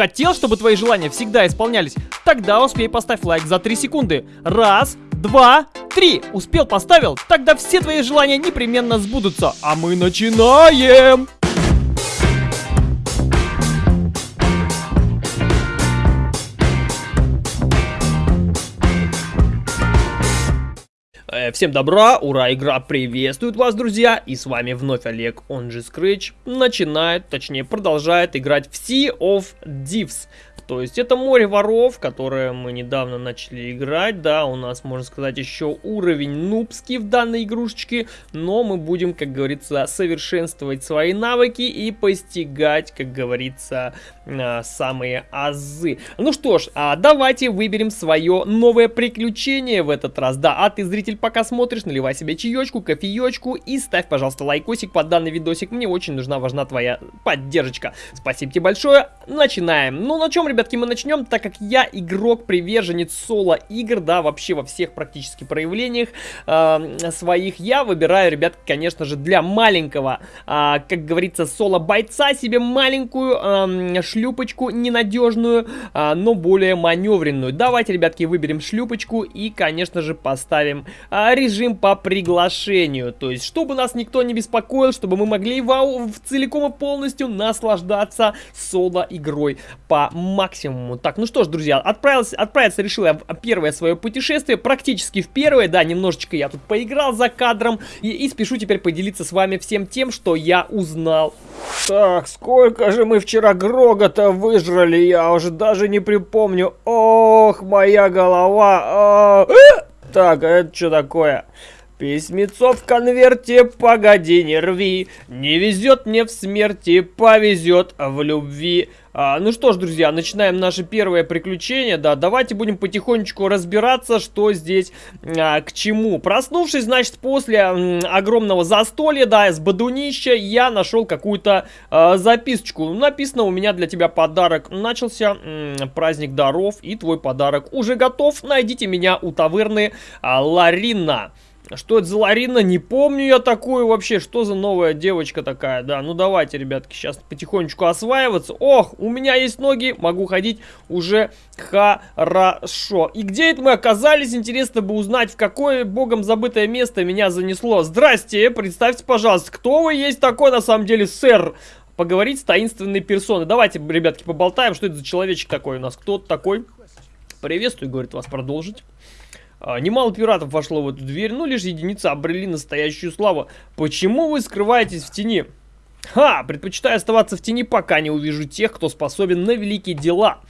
Хотел, чтобы твои желания всегда исполнялись? Тогда успей поставь лайк за 3 секунды. Раз, два, три. Успел, поставил? Тогда все твои желания непременно сбудутся. А мы начинаем! Всем добра, ура, игра приветствует вас, друзья, и с вами вновь Олег, он же Scratch, начинает, точнее продолжает играть в Sea of Thieves. То есть это море воров, которое мы недавно начали играть, да, у нас, можно сказать, еще уровень нубский в данной игрушечке, но мы будем, как говорится, совершенствовать свои навыки и постигать, как говорится, а, самые азы. Ну что ж, а давайте выберем свое новое приключение в этот раз, да, а ты, зритель, пока смотришь, наливай себе чаечку, кофеечку и ставь, пожалуйста, лайкосик под данный видосик, мне очень нужна, важна твоя поддержка. Спасибо тебе большое, начинаем. Ну, на чем, ребят? Ребятки, мы начнем, так как я игрок, приверженец соло-игр, да, вообще во всех практически проявлениях э, своих, я выбираю, ребят, конечно же, для маленького, э, как говорится, соло-бойца себе маленькую э, шлюпочку ненадежную, э, но более маневренную. Давайте, ребятки, выберем шлюпочку и, конечно же, поставим э, режим по приглашению, то есть, чтобы нас никто не беспокоил, чтобы мы могли вау, целиком и полностью наслаждаться соло-игрой по максимуму максимуму. Так, ну что ж, друзья, отправился, отправиться решил я в первое свое путешествие, практически в первое, да, немножечко я тут поиграл за кадром, и, и спешу теперь поделиться с вами всем тем, что я узнал. Так, сколько же мы вчера Грога-то выжрали, я уже даже не припомню. Ох, моя голова. А -а -а. Так, это что такое? Письмецо в конверте, погоди, не рви. Не везет мне в смерти, повезет в любви. А, ну что ж, друзья, начинаем наше первое приключение. Да, давайте будем потихонечку разбираться, что здесь а, к чему. Проснувшись, значит, после м, огромного застолья, да, из бодунища, я нашел какую-то а, записочку. Написано у меня для тебя подарок. Начался м, праздник даров, и твой подарок уже готов. Найдите меня у таверны а, Ларина. Что это за Ларина? Не помню я такую вообще. Что за новая девочка такая? Да, ну давайте, ребятки, сейчас потихонечку осваиваться. Ох, у меня есть ноги, могу ходить уже хорошо. И где это мы оказались? Интересно бы узнать, в какое богом забытое место меня занесло. Здрасте, представьте, пожалуйста, кто вы есть такой на самом деле, сэр? Поговорить с таинственной персоной. Давайте, ребятки, поболтаем, что это за человечек такой у нас. Кто такой? Приветствую, говорит, вас продолжить. А, немало пиратов вошло в эту дверь, но лишь единицы обрели настоящую славу. Почему вы скрываетесь в тени? Ха, предпочитаю оставаться в тени, пока не увижу тех, кто способен на великие дела.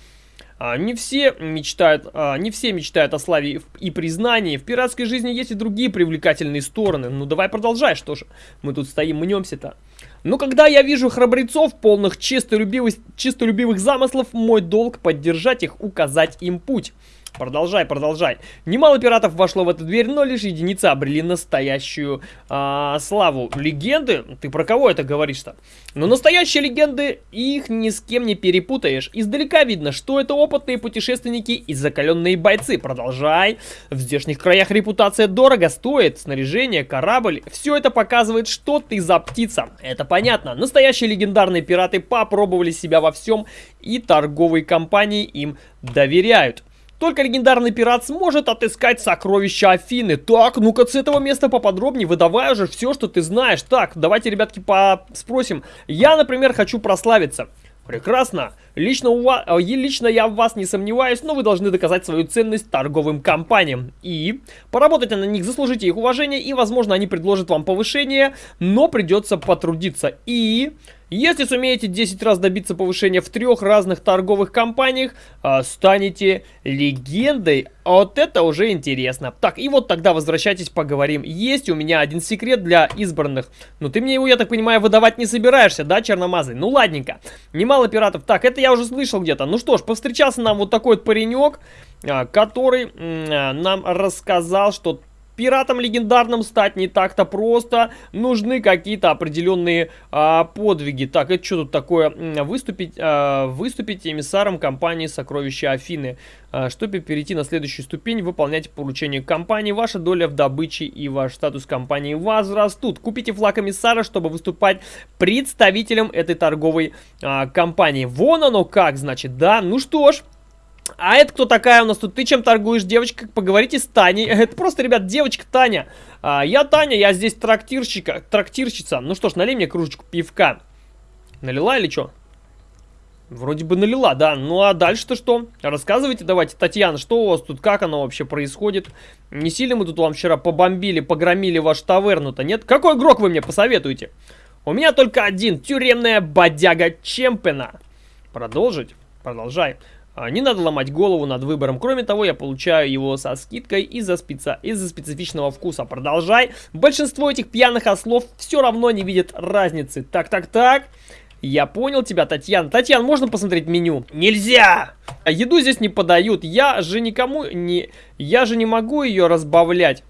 А, не все мечтают, а, не все мечтают о славе и признании. В пиратской жизни есть и другие привлекательные стороны. Ну давай продолжай, что же. Мы тут стоим, мнемся-то. Но когда я вижу храбрецов, полных чистолюбивых, чистолюбивых замыслов, мой долг поддержать их, указать им путь. Продолжай, продолжай. Немало пиратов вошло в эту дверь, но лишь единицы обрели настоящую э, славу. Легенды? Ты про кого это говоришь-то? Но настоящие легенды, их ни с кем не перепутаешь. Издалека видно, что это опытные путешественники и закаленные бойцы. Продолжай. В здешних краях репутация дорого стоит. Снаряжение, корабль. Все это показывает, что ты за птица. Это понятно. Настоящие легендарные пираты попробовали себя во всем и торговые компании им доверяют. Только легендарный пират сможет отыскать сокровища Афины. Так, ну-ка с этого места поподробнее, выдавай уже все, что ты знаешь. Так, давайте, ребятки, спросим. Я, например, хочу прославиться. Прекрасно. Лично, у вас, э, лично я в вас не сомневаюсь, но вы должны доказать свою ценность торговым компаниям. И поработать на них, заслужите их уважение, и, возможно, они предложат вам повышение, но придется потрудиться. И... Если сумеете 10 раз добиться повышения в трех разных торговых компаниях, э, станете легендой. А вот это уже интересно. Так, и вот тогда возвращайтесь, поговорим. Есть у меня один секрет для избранных. Но ты мне его, я так понимаю, выдавать не собираешься, да, черномазый? Ну, ладненько. Немало пиратов. Так, это я уже слышал где-то. Ну что ж, повстречался нам вот такой вот паренек, э, который э, нам рассказал, что пиратом легендарным стать не так-то просто. Нужны какие-то определенные а, подвиги. Так, это что тут такое? Выступить, а, выступить эмиссаром компании «Сокровища Афины». А, чтобы перейти на следующую ступень, выполняйте поручение компании. Ваша доля в добыче и ваш статус компании возрастут. Купите флаг эмиссара, чтобы выступать представителем этой торговой а, компании. Вон оно как, значит, да? Ну что ж, а это кто такая у нас тут? Ты чем торгуешь, девочка? Поговорите с Таней. Это просто, ребят, девочка Таня. А, я Таня, я здесь трактирщика, трактирщица. Ну что ж, налей мне кружечку пивка. Налила или что? Вроде бы налила, да. Ну а дальше-то что? Рассказывайте давайте, Татьяна, что у вас тут, как оно вообще происходит? Не сильно мы тут вам вчера побомбили, погромили вашу таверну-то, нет? Какой игрок вы мне посоветуете? У меня только один, тюремная бодяга Чемпена. Продолжить? Продолжай. А, не надо ломать голову над выбором. Кроме того, я получаю его со скидкой из-за специ... из специфичного вкуса. Продолжай. Большинство этих пьяных ослов все равно не видят разницы. Так, так, так. Я понял тебя, Татьяна. Татьяна, можно посмотреть меню? Нельзя! Еду здесь не подают. Я же никому не... Я же не могу ее разбавлять.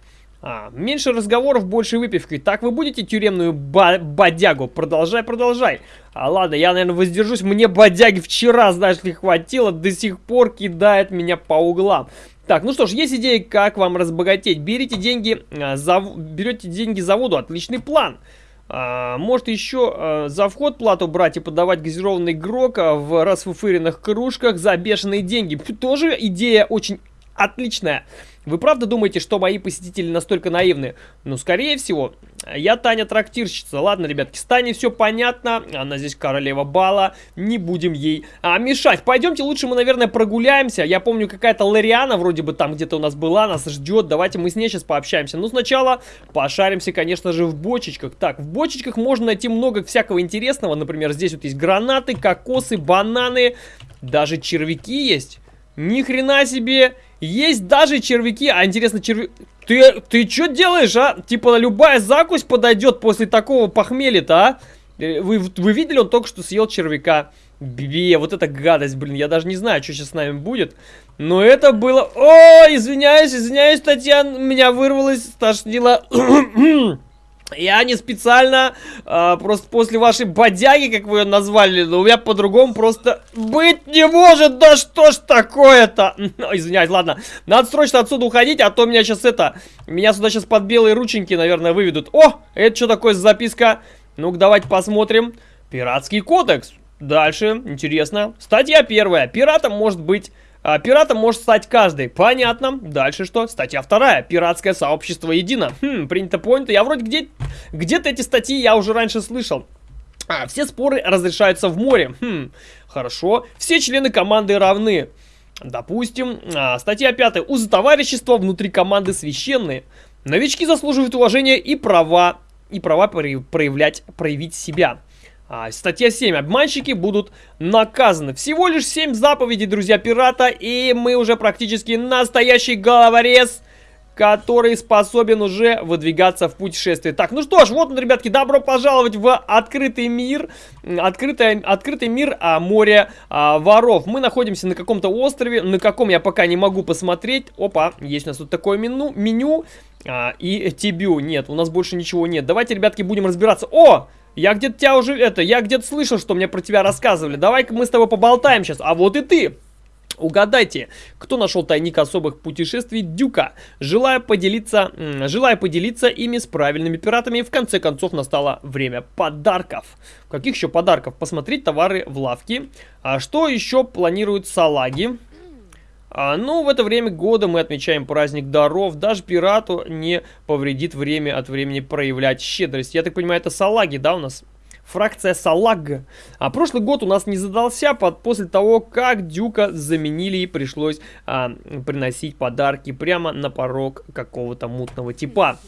А, меньше разговоров, больше выпивки. Так вы будете тюремную бодягу? Продолжай, продолжай. А ладно, я, наверное, воздержусь. Мне бодяги вчера, знаешь ли, хватило. До сих пор кидает меня по углам. Так, ну что ж, есть идеи, как вам разбогатеть. Берите деньги, а, за, берете деньги за воду. Отличный план. А, может еще а, за вход плату брать и подавать газированный грок а, в расфуфыренных кружках за бешеные деньги. Тоже идея очень отличная. Вы правда думаете, что мои посетители настолько наивны? Ну, скорее всего. Я Таня трактирщица. Ладно, ребятки, с Таней все понятно. Она здесь королева бала. Не будем ей а, мешать. Пойдемте лучше мы, наверное, прогуляемся. Я помню, какая-то Лариана вроде бы там где-то у нас была. Нас ждет. Давайте мы с ней сейчас пообщаемся. Но сначала пошаримся, конечно же, в бочечках. Так, в бочечках можно найти много всякого интересного. Например, здесь вот есть гранаты, кокосы, бананы. Даже червяки есть. Ни хрена себе! Есть даже червяки. А интересно, черви... Ты, ты что делаешь, а? Типа любая закусь подойдет после такого похмелья-то, а? Э, вы, вы видели, он только что съел червяка. Бе, вот это гадость, блин. Я даже не знаю, что сейчас с нами будет. Но это было... О, извиняюсь, извиняюсь, Татьяна. Меня вырвалось, стошнило... Я не специально, а, просто после вашей бодяги, как вы ее назвали, но у меня по-другому просто быть не может. Да что ж такое-то? Извиняюсь, ладно. Надо срочно отсюда уходить, а то меня сейчас это... Меня сюда сейчас под белые рученьки, наверное, выведут. О, это что такое за записка? Ну-ка, давайте посмотрим. Пиратский кодекс. Дальше, интересно. Статья первая. Пиратом может быть а, пиратом может стать каждый. Понятно. Дальше что? Статья вторая. Пиратское сообщество едино. Хм, принято, понято. Я вроде где... Где-то эти статьи я уже раньше слышал. А, все споры разрешаются в море. Хм, хорошо. Все члены команды равны. Допустим. А, статья пятая. Узы товарищества внутри команды священные. Новички заслуживают уважения и права, и права проявлять, проявить себя. А, статья 7. Обманщики будут наказаны. Всего лишь 7 заповедей, друзья, пирата. И мы уже практически настоящий головорез, который способен уже выдвигаться в путешествие. Так, ну что ж, вот он, ребятки, добро пожаловать в открытый мир. Открытый, открытый мир а, моря а, воров. Мы находимся на каком-то острове. На каком я пока не могу посмотреть. Опа, есть у нас тут такое меню. меню а, и Тибю. Нет, у нас больше ничего нет. Давайте, ребятки, будем разбираться. О! Я где-то тебя уже, это, я где-то слышал, что мне про тебя рассказывали. Давай-ка мы с тобой поболтаем сейчас. А вот и ты. Угадайте, кто нашел тайник особых путешествий Дюка? Желая поделиться, желая поделиться ими с правильными пиратами, в конце концов настало время подарков. Каких еще подарков? Посмотреть товары в лавке. А что еще планируют салаги? А, ну, в это время года мы отмечаем праздник даров. Даже пирату не повредит время от времени проявлять щедрость. Я так понимаю, это салаги, да, у нас? Фракция салаг. А прошлый год у нас не задался под, после того, как Дюка заменили и пришлось а, приносить подарки прямо на порог какого-то мутного типа.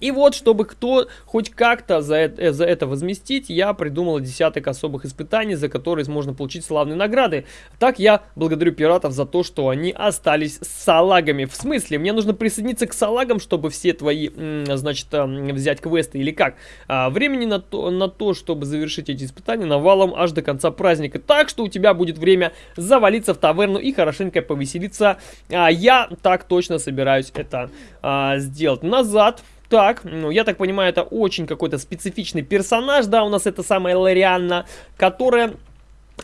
И вот, чтобы кто хоть как-то за это, э, за это возместить, я придумал десяток особых испытаний, за которые можно получить славные награды. Так я благодарю пиратов за то, что они остались салагами. В смысле, мне нужно присоединиться к салагам, чтобы все твои, значит, взять квесты или как? А, времени на то, на то, чтобы завершить эти испытания навалом аж до конца праздника. Так что у тебя будет время завалиться в таверну и хорошенько повеселиться. А, я так точно собираюсь это а, сделать. Назад так, ну, я так понимаю, это очень какой-то специфичный персонаж, да, у нас это самая Лорианна, которая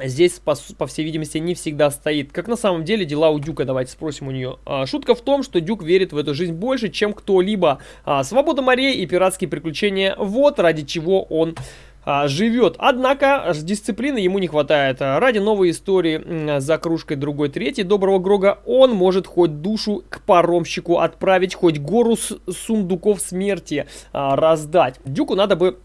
здесь, по, по всей видимости, не всегда стоит. Как на самом деле дела у Дюка, давайте спросим у нее. А, шутка в том, что Дюк верит в эту жизнь больше, чем кто-либо. А, свобода морей и пиратские приключения, вот ради чего он а, живет. Однако дисциплины ему не хватает. Ради новой истории за кружкой другой третьей доброго Грога он может хоть душу к паромщику отправить, хоть гору сундуков смерти а, раздать. Дюку надо бы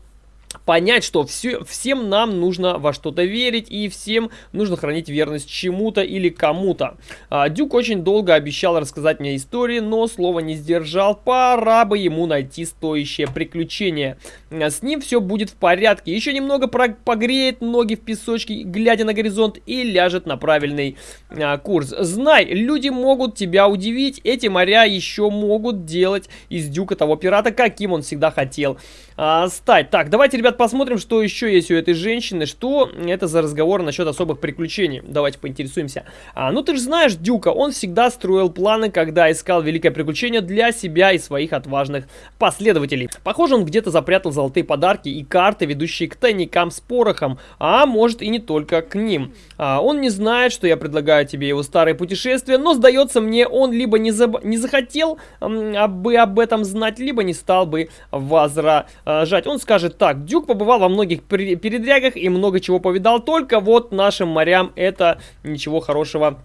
понять, что все, всем нам нужно во что-то верить и всем нужно хранить верность чему-то или кому-то. А, Дюк очень долго обещал рассказать мне истории, но слова не сдержал. Пора бы ему найти стоящее приключение. А, с ним все будет в порядке. Еще немного погреет ноги в песочке, глядя на горизонт и ляжет на правильный а, курс. Знай, люди могут тебя удивить. Эти моря еще могут делать из Дюка того пирата, каким он всегда хотел а, стать. Так, давайте, ребят, посмотрим, что еще есть у этой женщины. Что это за разговор насчет особых приключений? Давайте поинтересуемся. А, ну, ты же знаешь Дюка, он всегда строил планы, когда искал великое приключение для себя и своих отважных последователей. Похоже, он где-то запрятал золотые подарки и карты, ведущие к тайникам с порохом, а может и не только к ним. А, он не знает, что я предлагаю тебе его старое путешествие, но, сдается мне, он либо не, заб... не захотел бы об этом знать, либо не стал бы возражать э, жать. Он скажет так, Дюк побывал во многих передрягах и много чего повидал, только вот нашим морям это ничего хорошего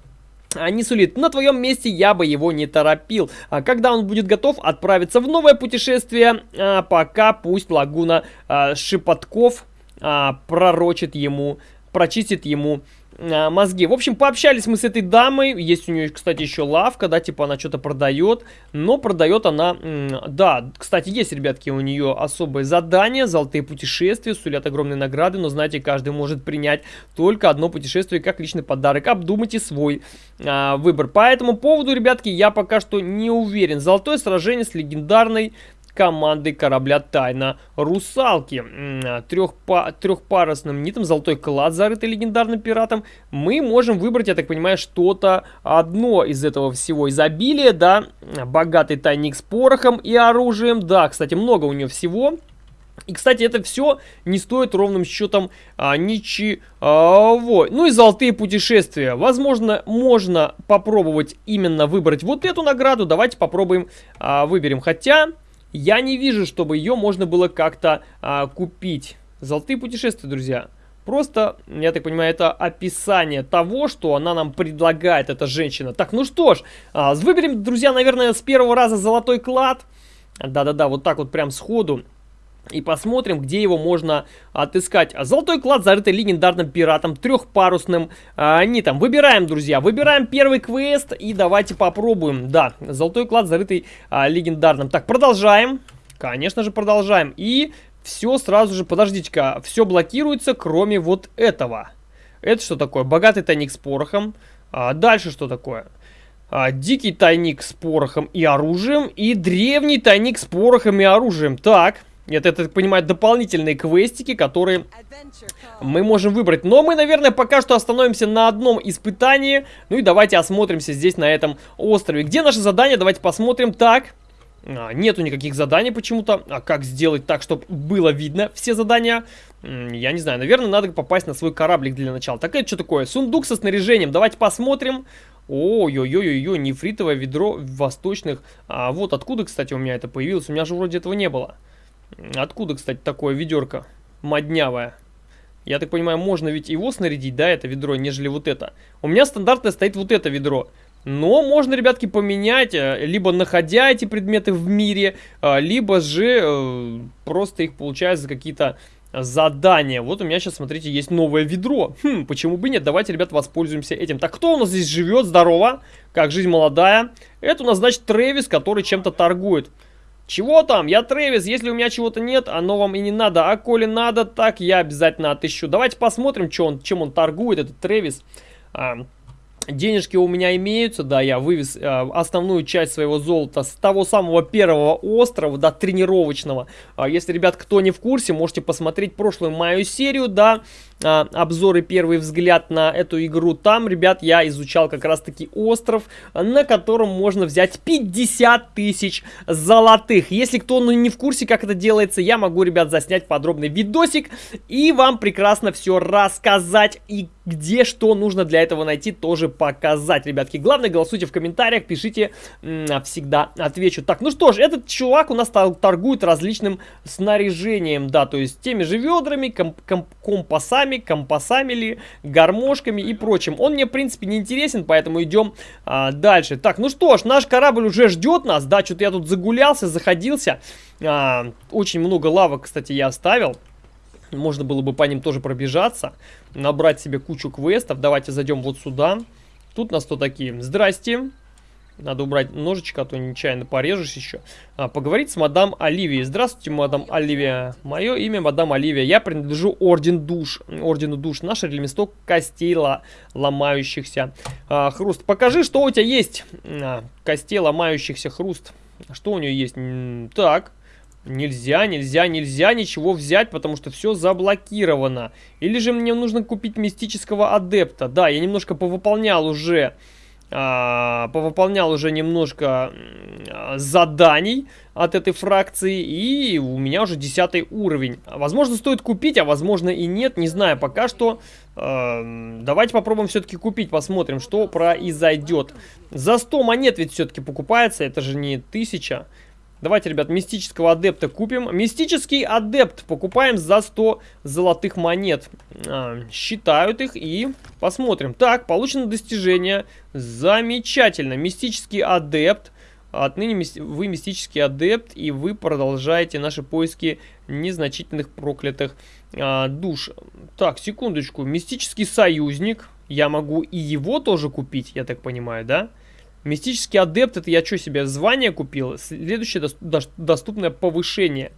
а, не сулит. На твоем месте я бы его не торопил. А когда он будет готов отправиться в новое путешествие, а, пока пусть лагуна а, пророчит ему, прочистит ему а, мозги. В общем, пообщались мы с этой дамой. Есть у нее, кстати, еще лавка, да, типа она что-то продает. Но продает она... Да, кстати, есть, ребятки, у нее особое задание. Золотые путешествия, сулят огромные награды. Но, знаете, каждый может принять только одно путешествие как личный подарок. Обдумайте свой а, выбор. По этому поводу, ребятки, я пока что не уверен. Золотое сражение с легендарной командой корабля Тайна Русалки. Трехпа трехпарусным нитом золотой клад, зарытый легендарным пиратом. Мы можем выбрать, я так понимаю, что-то одно из этого всего изобилия, да. Богатый тайник с порохом и оружием. Да, кстати, много у нее всего. И, кстати, это все не стоит ровным счетом а, ничего. Ну и золотые путешествия. Возможно, можно попробовать именно выбрать вот эту награду. Давайте попробуем, а, выберем. Хотя, я не вижу, чтобы ее можно было как-то а, купить. Золотые путешествия, друзья. Просто, я так понимаю, это описание того, что она нам предлагает, эта женщина. Так, ну что ж, а, выберем, друзья, наверное, с первого раза золотой клад. Да-да-да, вот так вот прям сходу. И посмотрим, где его можно отыскать. Золотой клад, зарытый легендарным пиратом, трехпарусным а, нитом. Выбираем, друзья, выбираем первый квест и давайте попробуем. Да, золотой клад, зарытый а, легендарным. Так, продолжаем. Конечно же, продолжаем. И все сразу же, подождите-ка, все блокируется, кроме вот этого. Это что такое? Богатый тайник с порохом. А, дальше что такое? А, дикий тайник с порохом и оружием. И древний тайник с порохом и оружием. Так. Это, это, так понимаю, дополнительные квестики, которые мы можем выбрать. Но мы, наверное, пока что остановимся на одном испытании. Ну и давайте осмотримся здесь, на этом острове. Где наше задание? Давайте посмотрим. Так, а, нету никаких заданий почему-то. А как сделать так, чтобы было видно все задания? Я не знаю. Наверное, надо попасть на свой кораблик для начала. Так это что такое? Сундук со снаряжением. Давайте посмотрим. Ой-ой-ой-ой, нефритовое ведро восточных. А вот откуда, кстати, у меня это появилось? У меня же вроде этого не было. Откуда, кстати, такое ведерко моднявое? Я так понимаю, можно ведь его снарядить, да, это ведро, нежели вот это. У меня стандартно стоит вот это ведро. Но можно, ребятки, поменять, э, либо находя эти предметы в мире, э, либо же э, просто их получать за какие-то задания. Вот у меня сейчас, смотрите, есть новое ведро. Хм, почему бы нет? Давайте, ребят, воспользуемся этим. Так, кто у нас здесь живет? Здорово. Как жизнь молодая. Это у нас, значит, Трэвис, который чем-то торгует. Чего там? Я Трэвис, если у меня чего-то нет, оно вам и не надо. А коли надо, так я обязательно отыщу. Давайте посмотрим, что он, чем он торгует, этот Трэвис. А, Денежки у меня имеются, да, я вывез э, основную часть своего золота с того самого первого острова, да, тренировочного. Э, если, ребят, кто не в курсе, можете посмотреть прошлую мою серию, да, обзоры первый взгляд на эту игру. Там, ребят, я изучал как раз-таки остров, на котором можно взять 50 тысяч золотых. Если кто ну, не в курсе, как это делается, я могу, ребят, заснять подробный видосик и вам прекрасно все рассказать и где что нужно для этого найти, тоже показать, ребятки. Главное, голосуйте в комментариях, пишите, всегда отвечу. Так, ну что ж, этот чувак у нас торгует различным снаряжением, да, то есть теми же ведрами, комп комп компасами, компасами ли, гармошками и прочим. Он мне, в принципе, не интересен, поэтому идем а, дальше. Так, ну что ж, наш корабль уже ждет нас, да, что-то я тут загулялся, заходился. А, очень много лавок, кстати, я оставил. Можно было бы по ним тоже пробежаться, набрать себе кучу квестов. Давайте зайдем вот сюда. Тут нас кто такие? Здрасте. Надо убрать ножичек, а то нечаянно порежусь еще. А, поговорить с мадам Оливией. Здравствуйте, мадам Оливия. Мое имя мадам Оливия. Я принадлежу Орден Душ. Ордену Душ. Наш реместок костей ломающихся. А, хруст. Покажи, что у тебя есть. А, костей ломающихся хруст. Что у нее есть? Так. Нельзя, нельзя, нельзя ничего взять, потому что все заблокировано. Или же мне нужно купить мистического адепта. Да, я немножко повыполнял уже... А, повыполнял уже немножко а, заданий от этой фракции, и у меня уже 10 уровень. Возможно, стоит купить, а возможно и нет, не знаю пока что. Э, давайте попробуем все-таки купить, посмотрим, что произойдет. За 100 монет ведь все-таки покупается, это же не 1000. Давайте, ребят, мистического адепта купим. Мистический адепт покупаем за 100 золотых монет. А, считают их и посмотрим. Так, получено достижение. Замечательно. Мистический адепт. Отныне вы мистический адепт, и вы продолжаете наши поиски незначительных проклятых а, душ. Так, секундочку. Мистический союзник. Я могу и его тоже купить, я так понимаю, да? Да. Мистический адепт, это я что себе, звание купил? Следующее до доступное повышение.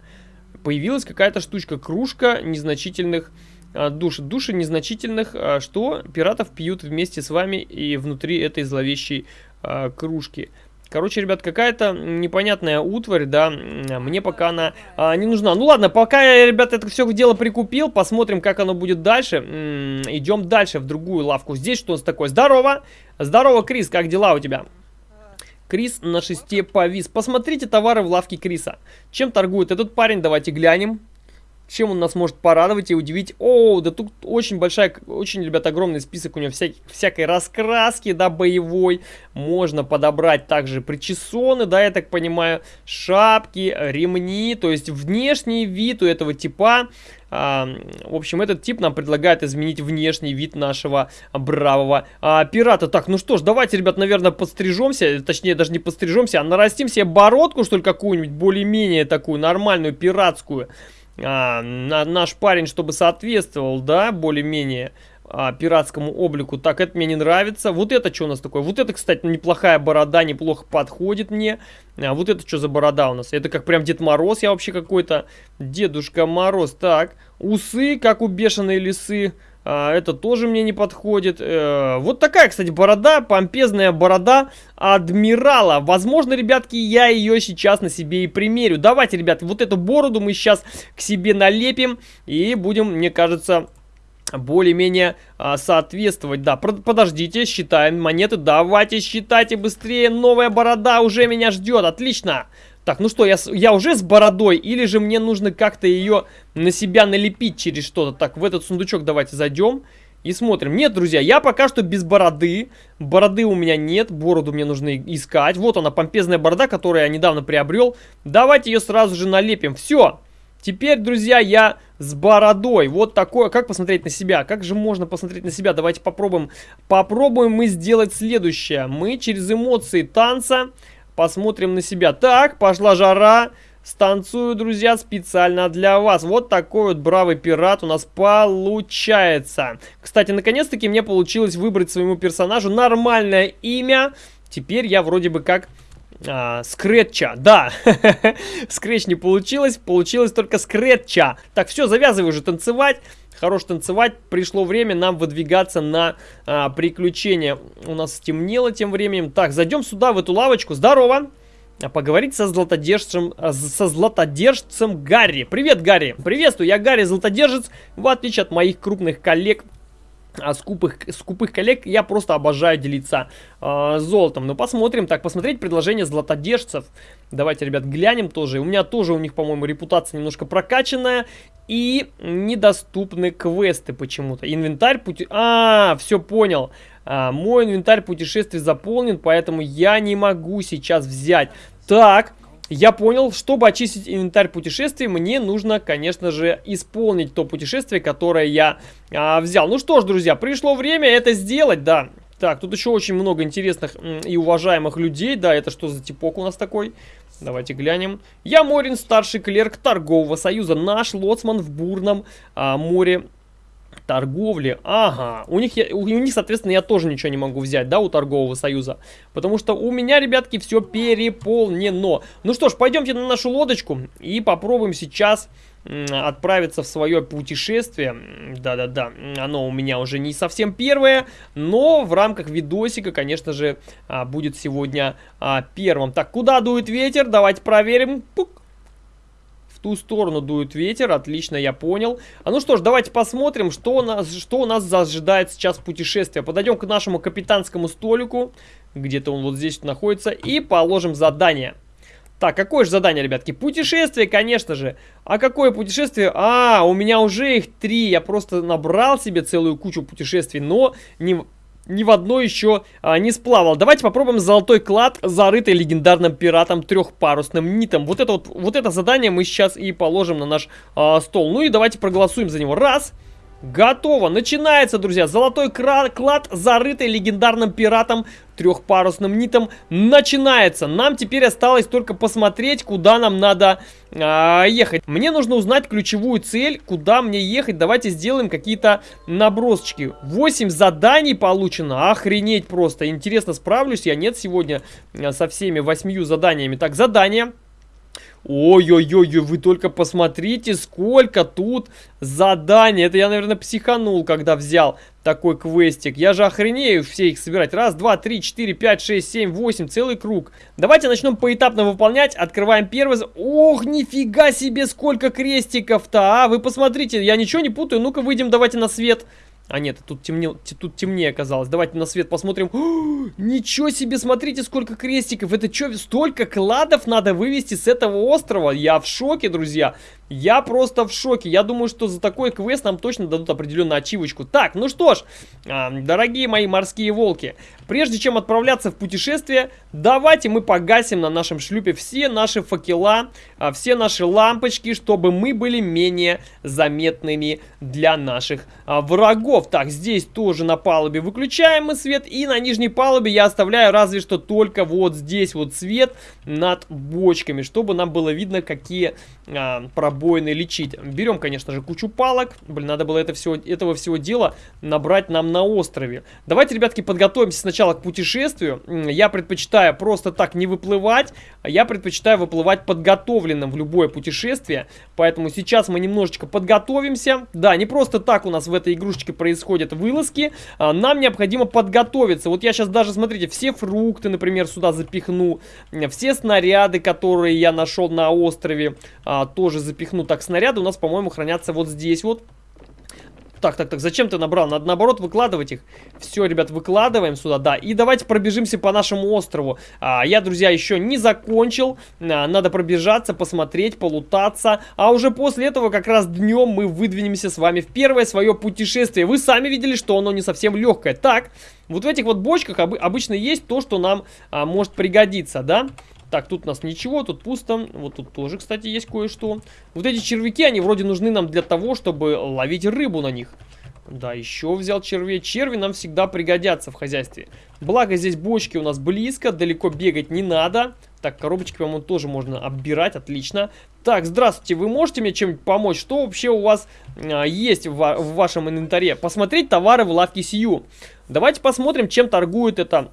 Появилась какая-то штучка, кружка незначительных а, душ. Души незначительных, а, что пиратов пьют вместе с вами и внутри этой зловещей а, кружки. Короче, ребят, какая-то непонятная утварь, да, мне пока она а, не нужна. Ну ладно, пока я, ребят, это все дело прикупил, посмотрим, как оно будет дальше. М -м, идем дальше в другую лавку. Здесь что у нас такое? Здорово! Здорово, Крис, как дела у тебя? Крис на шесте повис. Посмотрите товары в лавке Криса. Чем торгует этот парень? Давайте глянем. Чем он нас может порадовать и удивить? О, да тут очень большая, очень, ребят, огромный список у него вся, всякой раскраски, да, боевой. Можно подобрать также причесоны, да, я так понимаю, шапки, ремни. То есть внешний вид у этого типа в общем, этот тип нам предлагает изменить внешний вид нашего бравого а, пирата. Так, ну что ж, давайте, ребят, наверное, подстрижемся. Точнее, даже не подстрижемся, а нарастим себе бородку, что ли, какую-нибудь более-менее такую нормальную, пиратскую. А, на, наш парень, чтобы соответствовал, да, более-менее а, пиратскому облику. Так, это мне не нравится. Вот это что у нас такое? Вот это, кстати, неплохая борода, неплохо подходит мне. А вот это что за борода у нас? Это как прям Дед Мороз, я вообще какой-то Дедушка Мороз. Так, усы, как у бешеной лисы. А, это тоже мне не подходит. Э, вот такая, кстати, борода, помпезная борода адмирала. Возможно, ребятки, я ее сейчас на себе и примерю. Давайте, ребят, вот эту бороду мы сейчас к себе налепим и будем, мне кажется, более-менее а, соответствовать. Да, подождите, считаем монеты. Давайте считайте быстрее. Новая борода уже меня ждет. Отлично. Так, ну что, я, я уже с бородой, или же мне нужно как-то ее на себя налепить через что-то? Так, в этот сундучок давайте зайдем и смотрим. Нет, друзья, я пока что без бороды. Бороды у меня нет, бороду мне нужно искать. Вот она, помпезная борода, которую я недавно приобрел. Давайте ее сразу же налепим. Все, Теперь, друзья, я с бородой. Вот такое. Как посмотреть на себя? Как же можно посмотреть на себя? Давайте попробуем. Попробуем мы сделать следующее. Мы через эмоции танца посмотрим на себя. Так, пошла жара. Станцую, друзья, специально для вас. Вот такой вот бравый пират у нас получается. Кстати, наконец-таки мне получилось выбрать своему персонажу нормальное имя. Теперь я вроде бы как а, скретча. Да, скретч не получилось, получилось только скретча. Так, все, завязывай уже танцевать. Хорош танцевать, пришло время нам выдвигаться на а, приключения. У нас стемнело тем временем. Так, зайдем сюда, в эту лавочку. Здорово! А поговорить со златодержцем, со златодержцем Гарри. Привет, Гарри! Приветствую, я Гарри Златодержец. В отличие от моих крупных коллег, а скупых, скупых коллег я просто обожаю делиться э, золотом. Но посмотрим. Так, посмотреть предложение златодержцев. Давайте, ребят, глянем тоже. У меня тоже у них, по-моему, репутация немножко прокачанная. И недоступны квесты почему-то. Инвентарь пути... А, все понял. А, мой инвентарь путешествий заполнен, поэтому я не могу сейчас взять. Так, я понял, чтобы очистить инвентарь путешествий, мне нужно, конечно же, исполнить то путешествие, которое я а, взял. Ну что ж, друзья, пришло время это сделать, да. Так, тут еще очень много интересных и уважаемых людей. Да, это что за типок у нас такой? Давайте глянем. Я Морин, старший клерк торгового союза. Наш лоцман в бурном а, море торговли. Ага, у них, у них, соответственно, я тоже ничего не могу взять, да, у торгового союза. Потому что у меня, ребятки, все переполнено. Ну что ж, пойдемте на нашу лодочку и попробуем сейчас отправиться в свое путешествие. Да-да-да, оно у меня уже не совсем первое, но в рамках видосика, конечно же, а, будет сегодня а, первым. Так, куда дует ветер? Давайте проверим. Пук ту сторону дует ветер, отлично, я понял. А ну что ж, давайте посмотрим, что у нас, что у нас ожидает сейчас путешествие. Подойдем к нашему капитанскому столику, где-то он вот здесь находится, и положим задание. Так, какое же задание, ребятки? Путешествие, конечно же. А какое путешествие? А, у меня уже их три. Я просто набрал себе целую кучу путешествий, но не, ни в одно еще а, не сплавал. Давайте попробуем золотой клад, зарытый легендарным пиратом трехпарусным нитом. Вот это вот, вот это задание мы сейчас и положим на наш а, стол. Ну и давайте проголосуем за него. Раз. Готово. Начинается, друзья. Золотой клад, зарытый легендарным пиратом трехпарусным нитом, начинается. Нам теперь осталось только посмотреть, куда нам надо а, ехать. Мне нужно узнать ключевую цель, куда мне ехать. Давайте сделаем какие-то набросочки. 8 заданий получено. Охренеть просто. Интересно, справлюсь я? Нет сегодня а, со всеми восьмью заданиями. Так, задание. Ой-ой-ой, вы только посмотрите, сколько тут заданий. Это я, наверное, психанул, когда взял такой квестик. Я же охренею все их собирать. Раз, два, три, четыре, пять, шесть, семь, восемь, целый круг. Давайте начнем поэтапно выполнять. Открываем первый. Ох, нифига себе, сколько крестиков-то, а! Вы посмотрите, я ничего не путаю. Ну-ка, выйдем, давайте на свет. А нет, тут, темне, тут темнее оказалось. Давайте на свет посмотрим. О, ничего себе, смотрите, сколько крестиков. Это что, столько кладов надо вывести с этого острова? Я в шоке, друзья. Я просто в шоке. Я думаю, что за такой квест нам точно дадут определенную ачивочку. Так, ну что ж, а, дорогие мои морские волки, прежде чем отправляться в путешествие, давайте мы погасим на нашем шлюпе все наши факела, а, все наши лампочки, чтобы мы были менее заметными для наших а, врагов. Так, здесь тоже на палубе выключаем мы свет, и на нижней палубе я оставляю разве что только вот здесь вот свет над бочками, чтобы нам было видно, какие проблемы пробоины лечить. Берем, конечно же, кучу палок. Блин, надо было это всего, этого всего дела набрать нам на острове. Давайте, ребятки, подготовимся сначала к путешествию. Я предпочитаю просто так не выплывать. А я предпочитаю выплывать подготовленным в любое путешествие. Поэтому сейчас мы немножечко подготовимся. Да, не просто так у нас в этой игрушечке происходят вылазки. А, нам необходимо подготовиться. Вот я сейчас даже, смотрите, все фрукты, например, сюда запихну. Все снаряды, которые я нашел на острове, а, тоже запихну. Так, снаряды у нас, по-моему, хранятся вот здесь вот. Так, так, так, зачем ты набрал? Надо наоборот выкладывать их. Все, ребят, выкладываем сюда, да. И давайте пробежимся по нашему острову. А, я, друзья, еще не закончил. А, надо пробежаться, посмотреть, полутаться. А уже после этого как раз днем мы выдвинемся с вами в первое свое путешествие. Вы сами видели, что оно не совсем легкое. Так, вот в этих вот бочках об обычно есть то, что нам а, может пригодиться, да? Так, тут у нас ничего, тут пусто. Вот тут тоже, кстати, есть кое-что. Вот эти червяки, они вроде нужны нам для того, чтобы ловить рыбу на них. Да, еще взял червей. Черви нам всегда пригодятся в хозяйстве. Благо, здесь бочки у нас близко, далеко бегать не надо. Так, коробочки, по-моему, тоже можно оббирать, отлично. Так, здравствуйте, вы можете мне чем-нибудь помочь? Что вообще у вас а, есть в, в вашем инвентаре? Посмотреть товары в лавке Сию. Давайте посмотрим, чем торгует эта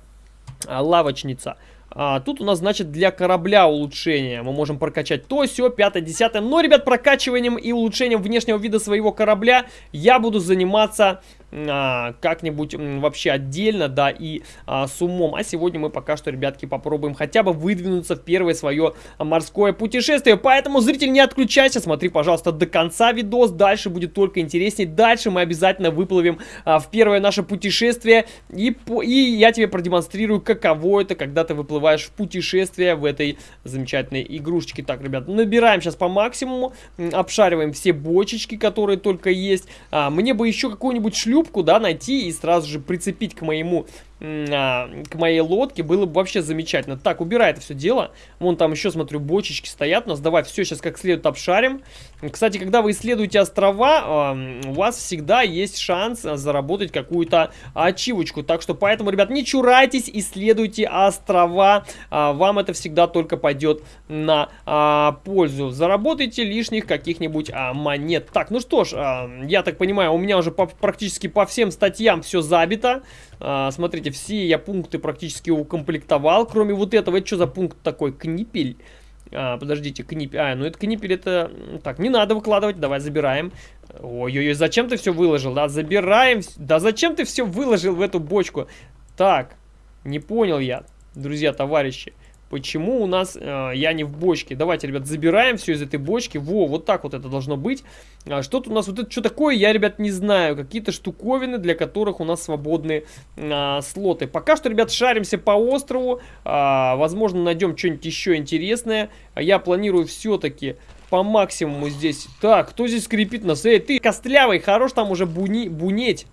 а, лавочница. А, тут у нас, значит, для корабля улучшение. Мы можем прокачать то, все, 5, 10. Но, ребят, прокачиванием и улучшением внешнего вида своего корабля я буду заниматься а, как-нибудь вообще отдельно, да, и а, с умом. А сегодня мы пока что, ребятки, попробуем хотя бы выдвинуться в первое свое морское путешествие. Поэтому, зритель, не отключайся, смотри, пожалуйста, до конца видос. Дальше будет только интереснее. Дальше мы обязательно выплывем а, в первое наше путешествие. И, и я тебе продемонстрирую, каково это, когда ты выплываешь в путешествие в этой замечательной игрушечке. Так, ребят, набираем сейчас по максимуму, обшариваем все бочечки, которые только есть. А, мне бы еще какую-нибудь шлюпку шлюпку, да, найти и сразу же прицепить к моему к моей лодке, было бы вообще замечательно. Так, убирай это все дело. Вон там еще, смотрю, бочечки стоят у нас. Давай все сейчас как следует обшарим. Кстати, когда вы исследуете острова, у вас всегда есть шанс заработать какую-то ачивочку. Так что поэтому, ребят, не чурайтесь, исследуйте острова. А, вам это всегда только пойдет на а, пользу. Заработайте лишних каких-нибудь монет. Так, ну что ж, я так понимаю, у меня уже практически по всем статьям все забито. Смотрите, все я пункты практически укомплектовал, кроме вот этого. Это что за пункт такой? Книпель. А, подождите, книпель. А, ну это книпель, это... Так, не надо выкладывать, давай забираем. Ой-ой-ой, зачем ты все выложил? Да, забираем. Да зачем ты все выложил в эту бочку? Так, не понял я, друзья, товарищи. Почему у нас э, я не в бочке? Давайте, ребят, забираем все из этой бочки. Во, вот так вот это должно быть. А, Что-то у нас вот это что такое, я, ребят, не знаю. Какие-то штуковины, для которых у нас свободные а, слоты. Пока что, ребят, шаримся по острову. А, возможно, найдем что-нибудь еще интересное. Я планирую все-таки по максимуму здесь. Так, кто здесь скрипит нас? Эй, ты костлявый, хорош там уже буни, бунеть.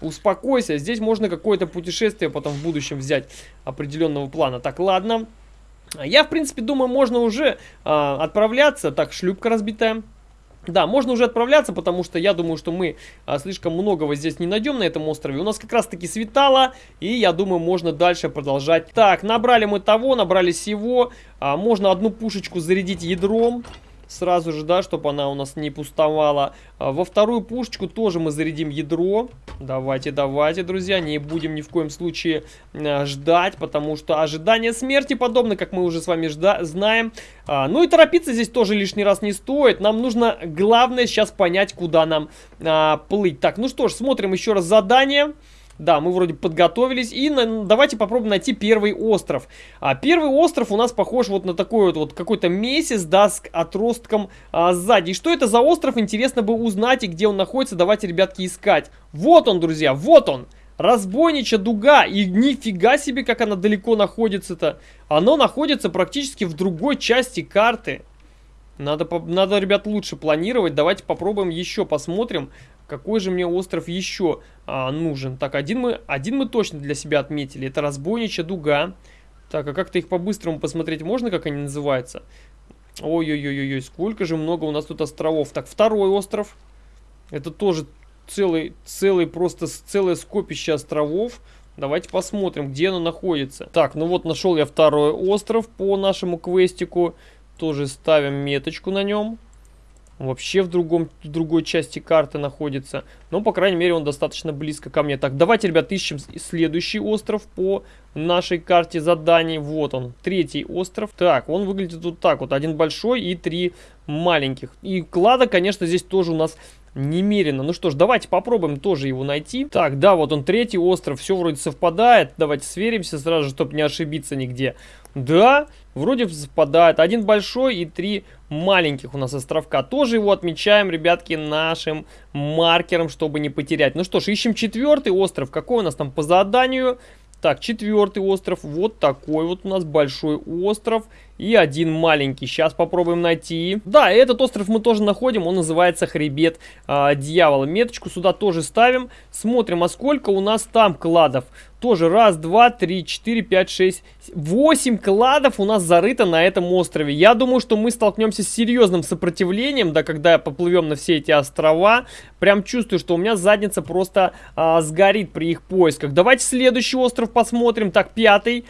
Успокойся, здесь можно какое-то путешествие потом в будущем взять определенного плана. Так, ладно. Я, в принципе, думаю, можно уже э, отправляться. Так, шлюпка разбитая. Да, можно уже отправляться, потому что я думаю, что мы а, слишком многого здесь не найдем на этом острове. У нас как раз-таки светало, и я думаю, можно дальше продолжать. Так, набрали мы того, набрали всего. А, можно одну пушечку зарядить ядром сразу же, да, чтобы она у нас не пустовала. А, во вторую пушечку тоже мы зарядим ядро. Давайте, давайте, друзья, не будем ни в коем случае а, ждать, потому что ожидание смерти подобно, как мы уже с вами знаем. А, ну и торопиться здесь тоже лишний раз не стоит. Нам нужно, главное, сейчас понять, куда нам плыть. Так, ну что ж, смотрим еще раз задание. Задание. Да, мы вроде подготовились. И на, давайте попробуем найти первый остров. А, первый остров у нас похож вот на такой вот, вот какой-то месяц, да, с отростком а, сзади. И что это за остров, интересно бы узнать, и где он находится. Давайте, ребятки, искать. Вот он, друзья, вот он. Разбойнича дуга. И нифига себе, как она далеко находится-то. Оно находится практически в другой части карты. Надо, надо, ребят, лучше планировать. Давайте попробуем еще посмотрим, какой же мне остров еще а, нужен? Так, один мы, один мы точно для себя отметили. Это разбойничья дуга. Так, а как-то их по-быстрому посмотреть можно, как они называются? Ой-ой-ой-ой, сколько же много у нас тут островов. Так, второй остров. Это тоже целый, целый, просто целое скопище островов. Давайте посмотрим, где оно находится. Так, ну вот нашел я второй остров по нашему квестику. Тоже ставим меточку на нем вообще в, другом, в другой части карты находится. Но, по крайней мере, он достаточно близко ко мне. Так, давайте, ребят, ищем следующий остров по нашей карте заданий. Вот он, третий остров. Так, он выглядит вот так вот. Один большой и три маленьких. И клада, конечно, здесь тоже у нас немерено. Ну что ж, давайте попробуем тоже его найти. Так, да, вот он третий остров, все вроде совпадает. Давайте сверимся сразу чтобы не ошибиться нигде. Да, вроде совпадает. Один большой и три маленьких у нас островка. Тоже его отмечаем, ребятки, нашим маркером, чтобы не потерять. Ну что ж, ищем четвертый остров. Какой у нас там по заданию? Так, четвертый остров. Вот такой вот у нас большой остров. И один маленький. Сейчас попробуем найти. Да, этот остров мы тоже находим. Он называется Хребет э, Дьявола. Меточку сюда тоже ставим. Смотрим, а сколько у нас там кладов. Тоже раз, два, три, четыре, пять, шесть, восемь кладов у нас зарыто на этом острове. Я думаю, что мы столкнемся с серьезным сопротивлением, да, когда поплывем на все эти острова. Прям чувствую, что у меня задница просто а, сгорит при их поисках. Давайте следующий остров посмотрим. Так, пятый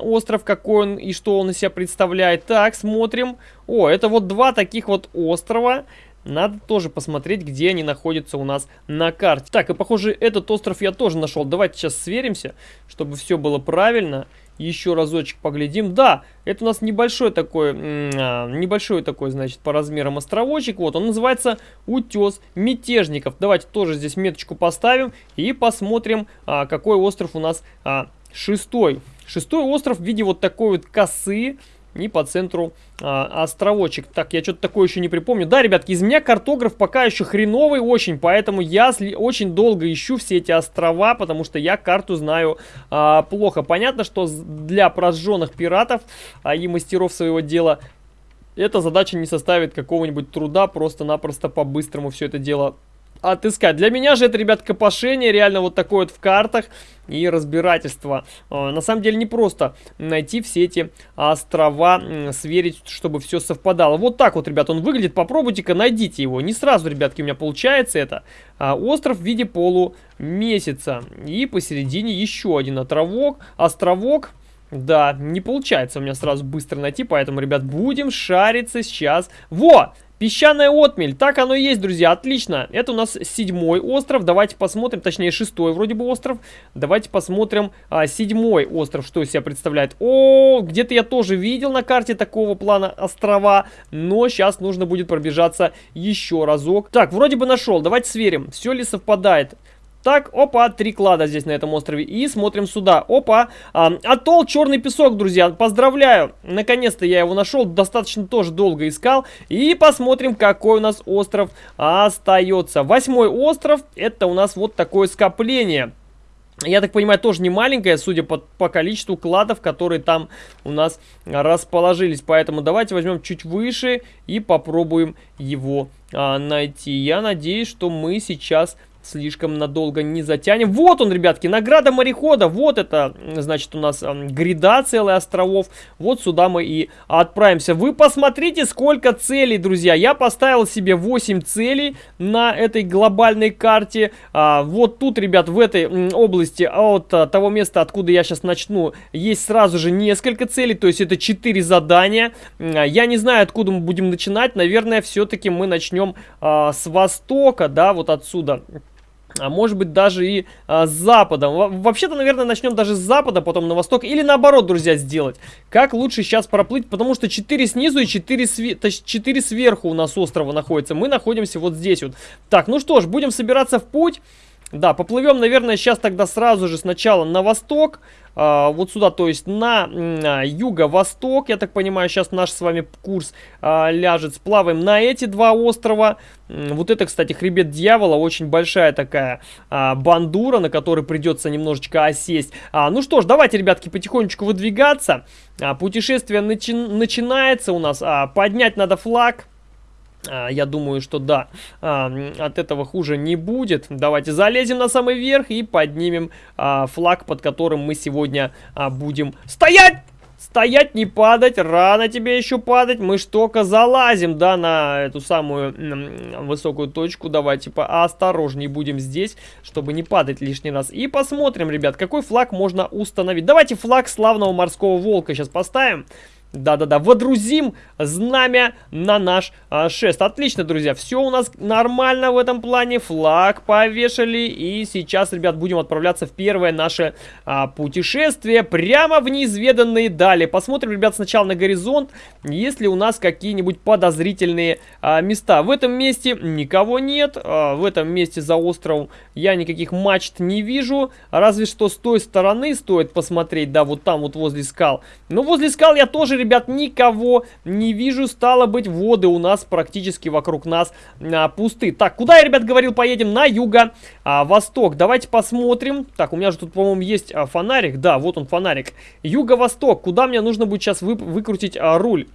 остров, какой он и что он из себя представляет. Так, смотрим. О, это вот два таких вот острова. Надо тоже посмотреть, где они находятся у нас на карте. Так, и похоже, этот остров я тоже нашел. Давайте сейчас сверимся, чтобы все было правильно. еще разочек поглядим. Да, это у нас небольшой такой, а, небольшой такой, значит, по размерам островочек. Вот, он называется Утес Мятежников. Давайте тоже здесь меточку поставим и посмотрим, а, какой остров у нас а, шестой. Шестой остров в виде вот такой вот косы и по центру а, островочек. Так, я что-то такое еще не припомню. Да, ребятки, из меня картограф пока еще хреновый очень, поэтому я очень долго ищу все эти острова, потому что я карту знаю а, плохо. Понятно, что для прожженных пиратов а, и мастеров своего дела эта задача не составит какого-нибудь труда, просто-напросто по-быстрому все это дело отыскать. Для меня же это, ребят, копошение, реально вот такое вот в картах и разбирательство. А, на самом деле не просто найти все эти острова, сверить, чтобы все совпадало. Вот так вот, ребят, он выглядит. Попробуйте-ка, найдите его. Не сразу, ребятки, у меня получается это. А, остров в виде полумесяца. И посередине еще один островок. Островок. Да, не получается у меня сразу быстро найти, поэтому, ребят, будем шариться сейчас. Во! Песчаная отмель, так оно и есть, друзья, отлично. Это у нас седьмой остров, давайте посмотрим, точнее шестой вроде бы остров. Давайте посмотрим а, седьмой остров, что из себя представляет. О, где-то я тоже видел на карте такого плана острова, но сейчас нужно будет пробежаться еще разок. Так, вроде бы нашел, давайте сверим, все ли совпадает. Так, опа, три клада здесь на этом острове. И смотрим сюда. Опа, а, атолл Черный Песок, друзья. Поздравляю. Наконец-то я его нашел. Достаточно тоже долго искал. И посмотрим, какой у нас остров остается. Восьмой остров. Это у нас вот такое скопление. Я так понимаю, тоже не маленькая, судя по, по количеству кладов, которые там у нас расположились. Поэтому давайте возьмем чуть выше и попробуем его а, найти. Я надеюсь, что мы сейчас слишком надолго не затянем. Вот он, ребятки, награда морехода. Вот это, значит, у нас гряда целых островов. Вот сюда мы и отправимся. Вы посмотрите, сколько целей, друзья. Я поставил себе 8 целей на этой глобальной карте. А, вот тут, ребят, в этой области, от а, того места, откуда я сейчас начну, есть сразу же несколько целей. То есть это 4 задания. Я не знаю, откуда мы будем начинать. Наверное, все-таки мы начнем а, с востока, да, вот отсюда а может быть даже и а, с западом. Вообще-то, наверное, начнем даже с запада, потом на восток. Или наоборот, друзья, сделать. Как лучше сейчас проплыть, потому что 4 снизу и 4, све 4 сверху у нас острова находится. Мы находимся вот здесь вот. Так, ну что ж, будем собираться в путь. Да, поплывем, наверное, сейчас тогда сразу же сначала на восток, э, вот сюда, то есть на э, юго-восток, я так понимаю, сейчас наш с вами курс э, ляжет. Сплаваем на эти два острова. Вот это, кстати, хребет дьявола, очень большая такая э, бандура, на которой придется немножечко осесть. А, ну что ж, давайте, ребятки, потихонечку выдвигаться. А, путешествие начи начинается у нас, а, поднять надо флаг. А, я думаю, что да, а, от этого хуже не будет. Давайте залезем на самый верх и поднимем а, флаг, под которым мы сегодня будем стоять! Стоять, не падать, рано тебе еще падать. Мы ж только залазим, да, на эту самую высокую точку. Давайте поосторожней будем здесь, чтобы не падать лишний раз. И посмотрим, ребят, какой флаг можно установить. Давайте флаг славного морского волка сейчас поставим. Да-да-да, водрузим знамя на наш а, шест. Отлично, друзья, все у нас нормально в этом плане. Флаг повешали. И сейчас, ребят, будем отправляться в первое наше а, путешествие прямо в неизведанные дали. Посмотрим, ребят, сначала на горизонт, есть ли у нас какие-нибудь подозрительные а, места. В этом месте никого нет. А, в этом месте за островом я никаких мачт не вижу. Разве что с той стороны стоит посмотреть, да, вот там вот возле скал. Но возле скал я тоже, ребят, никого не вижу. Стало быть, воды у нас практически вокруг нас а, пусты. Так, куда я, ребят, говорил, поедем? На юго-восток. А, Давайте посмотрим. Так, у меня же тут, по-моему, есть а, фонарик. Да, вот он фонарик. Юго-восток. Куда мне нужно будет сейчас вы, выкрутить а, руль?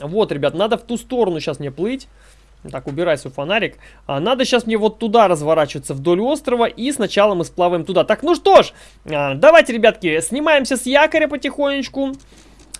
Вот, ребят, надо в ту сторону сейчас мне плыть. Так, убирай свой фонарик. А, надо сейчас мне вот туда разворачиваться вдоль острова. И сначала мы сплаваем туда. Так, ну что ж, а, давайте, ребятки, снимаемся с якоря потихонечку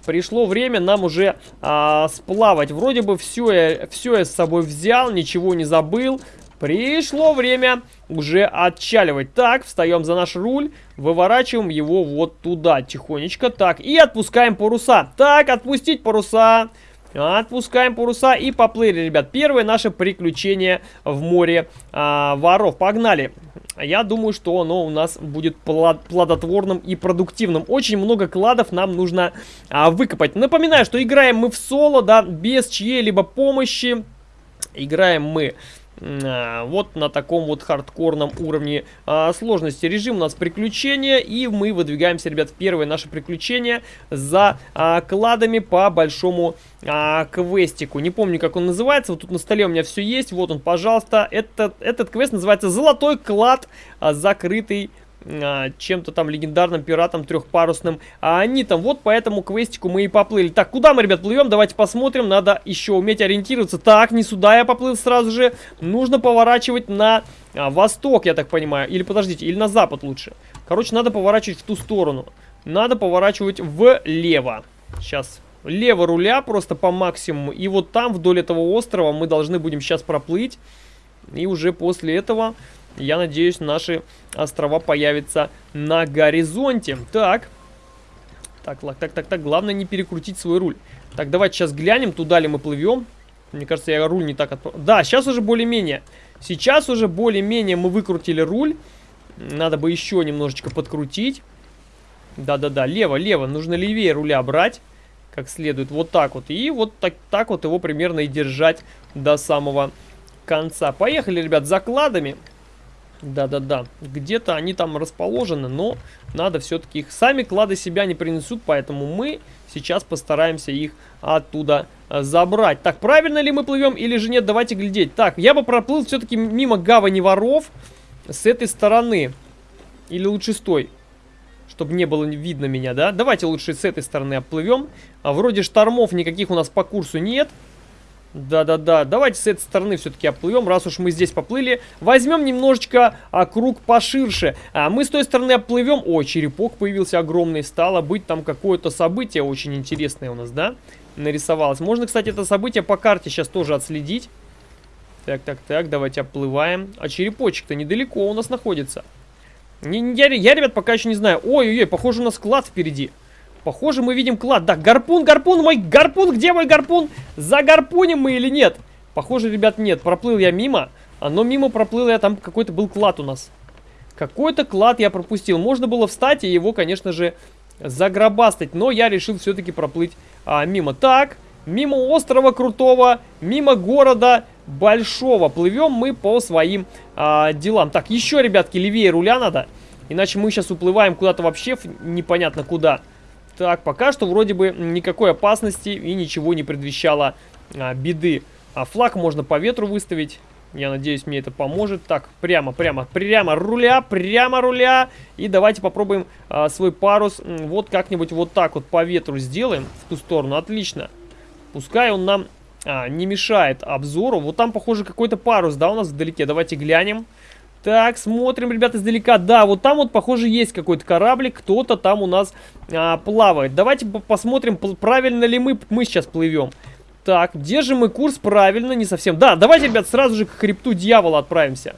пришло время нам уже а, сплавать. Вроде бы все я, все я с собой взял, ничего не забыл. Пришло время уже отчаливать. Так, встаем за наш руль, выворачиваем его вот туда тихонечко. Так, и отпускаем паруса. Так, отпустить паруса. Отпускаем паруса и поплыли, ребят. Первое наше приключение в море а, воров. Погнали. Я думаю, что оно у нас будет плодотворным и продуктивным. Очень много кладов нам нужно а, выкопать. Напоминаю, что играем мы в соло, да, без чьей-либо помощи. Играем мы вот на таком вот хардкорном уровне а, сложности. Режим у нас приключения, и мы выдвигаемся, ребят, в первое наше приключение за а, кладами по большому а, квестику. Не помню, как он называется, вот тут на столе у меня все есть, вот он, пожалуйста. Этот, этот квест называется «Золотой клад, закрытый а, чем-то там легендарным пиратом трехпарусным, а они там вот по этому квестику мы и поплыли. Так, куда мы, ребят, плывем? Давайте посмотрим, надо еще уметь ориентироваться. Так, не сюда я поплыл сразу же, нужно поворачивать на а, восток, я так понимаю, или подождите, или на запад лучше. Короче, надо поворачивать в ту сторону, надо поворачивать влево. Сейчас, лево руля просто по максимуму, и вот там вдоль этого острова мы должны будем сейчас проплыть, и уже после этого я надеюсь, наши острова появятся на горизонте. Так. Так, так, так, так. Главное не перекрутить свой руль. Так, давайте сейчас глянем, туда ли мы плывем. Мне кажется, я руль не так... Отп... Да, сейчас уже более-менее. Сейчас уже более-менее мы выкрутили руль. Надо бы еще немножечко подкрутить. Да-да-да, лево, лево. Нужно левее руля брать. Как следует. Вот так вот. И вот так, так вот его примерно и держать до самого конца. Поехали, ребят, закладами. Да-да-да, где-то они там расположены, но надо все-таки их... Сами клады себя не принесут, поэтому мы сейчас постараемся их оттуда э, забрать. Так, правильно ли мы плывем или же нет? Давайте глядеть. Так, я бы проплыл все-таки мимо гавани воров с этой стороны. Или лучше с той, чтобы не было видно меня, да? Давайте лучше с этой стороны оплывем. А вроде штормов никаких у нас по курсу нет. Нет. Да-да-да, давайте с этой стороны все-таки оплывем, раз уж мы здесь поплыли. Возьмем немножечко а, круг поширше. А, мы с той стороны оплывем. О, черепок появился огромный. Стало быть там какое-то событие очень интересное у нас, да? Нарисовалось. Можно, кстати, это событие по карте сейчас тоже отследить. Так, так, так, давайте оплываем. А черепочек-то недалеко у нас находится. Не, я, я, ребят, пока еще не знаю. Ой-ой-ой, похоже, у нас клад впереди. Похоже, мы видим клад. Да, гарпун, гарпун, мой гарпун, где мой гарпун? За гарпунем мы или нет? Похоже, ребят, нет. Проплыл я мимо, но мимо проплыл я, там какой-то был клад у нас. Какой-то клад я пропустил. Можно было встать и его, конечно же, загробастать. Но я решил все-таки проплыть а, мимо. Так, мимо острова Крутого, мимо города Большого. Плывем мы по своим а, делам. Так, еще, ребятки, левее руля надо. Иначе мы сейчас уплываем куда-то вообще непонятно куда. Так, пока что вроде бы никакой опасности и ничего не предвещало а, беды. А флаг можно по ветру выставить. Я надеюсь, мне это поможет. Так, прямо, прямо, прямо руля, прямо руля. И давайте попробуем а, свой парус вот как-нибудь вот так вот по ветру сделаем в ту сторону. Отлично. Пускай он нам а, не мешает обзору. Вот там, похоже, какой-то парус, да, у нас вдалеке. Давайте глянем. Так, смотрим, ребят, издалека. Да, вот там вот, похоже, есть какой-то кораблик. Кто-то там у нас а, плавает. Давайте посмотрим, правильно ли мы, мы сейчас плывем. Так, держим мы курс правильно, не совсем. Да, давайте, ребят, сразу же к хребту дьявола отправимся.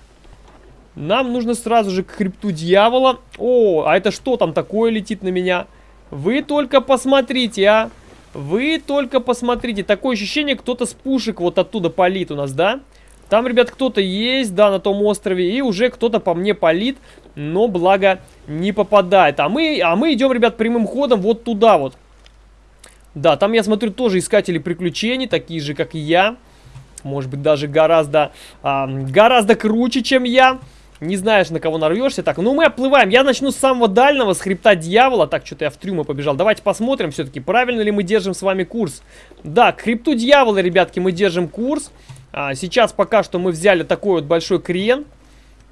Нам нужно сразу же к хребту дьявола. О, а это что там такое летит на меня? Вы только посмотрите, а. Вы только посмотрите. Такое ощущение, кто-то с пушек вот оттуда палит у нас, да? Да. Там, ребят, кто-то есть, да, на том острове, и уже кто-то по мне палит, но, благо, не попадает. А мы, а мы идем, ребят, прямым ходом вот туда вот. Да, там, я смотрю, тоже искатели приключений, такие же, как и я. Может быть, даже гораздо, а, гораздо круче, чем я. Не знаешь, на кого нарвешься. Так, ну мы оплываем. Я начну с самого дальнего, с хребта дьявола. Так, что-то я в трюмы побежал. Давайте посмотрим все-таки, правильно ли мы держим с вами курс. Да, к хребту дьявола, ребятки, мы держим курс. А, сейчас пока что мы взяли такой вот большой крен.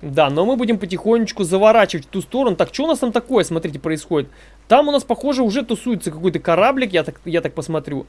Да, но мы будем потихонечку заворачивать в ту сторону. Так, что у нас там такое, смотрите, происходит? Там у нас, похоже, уже тусуется какой-то кораблик, я так, я так посмотрю.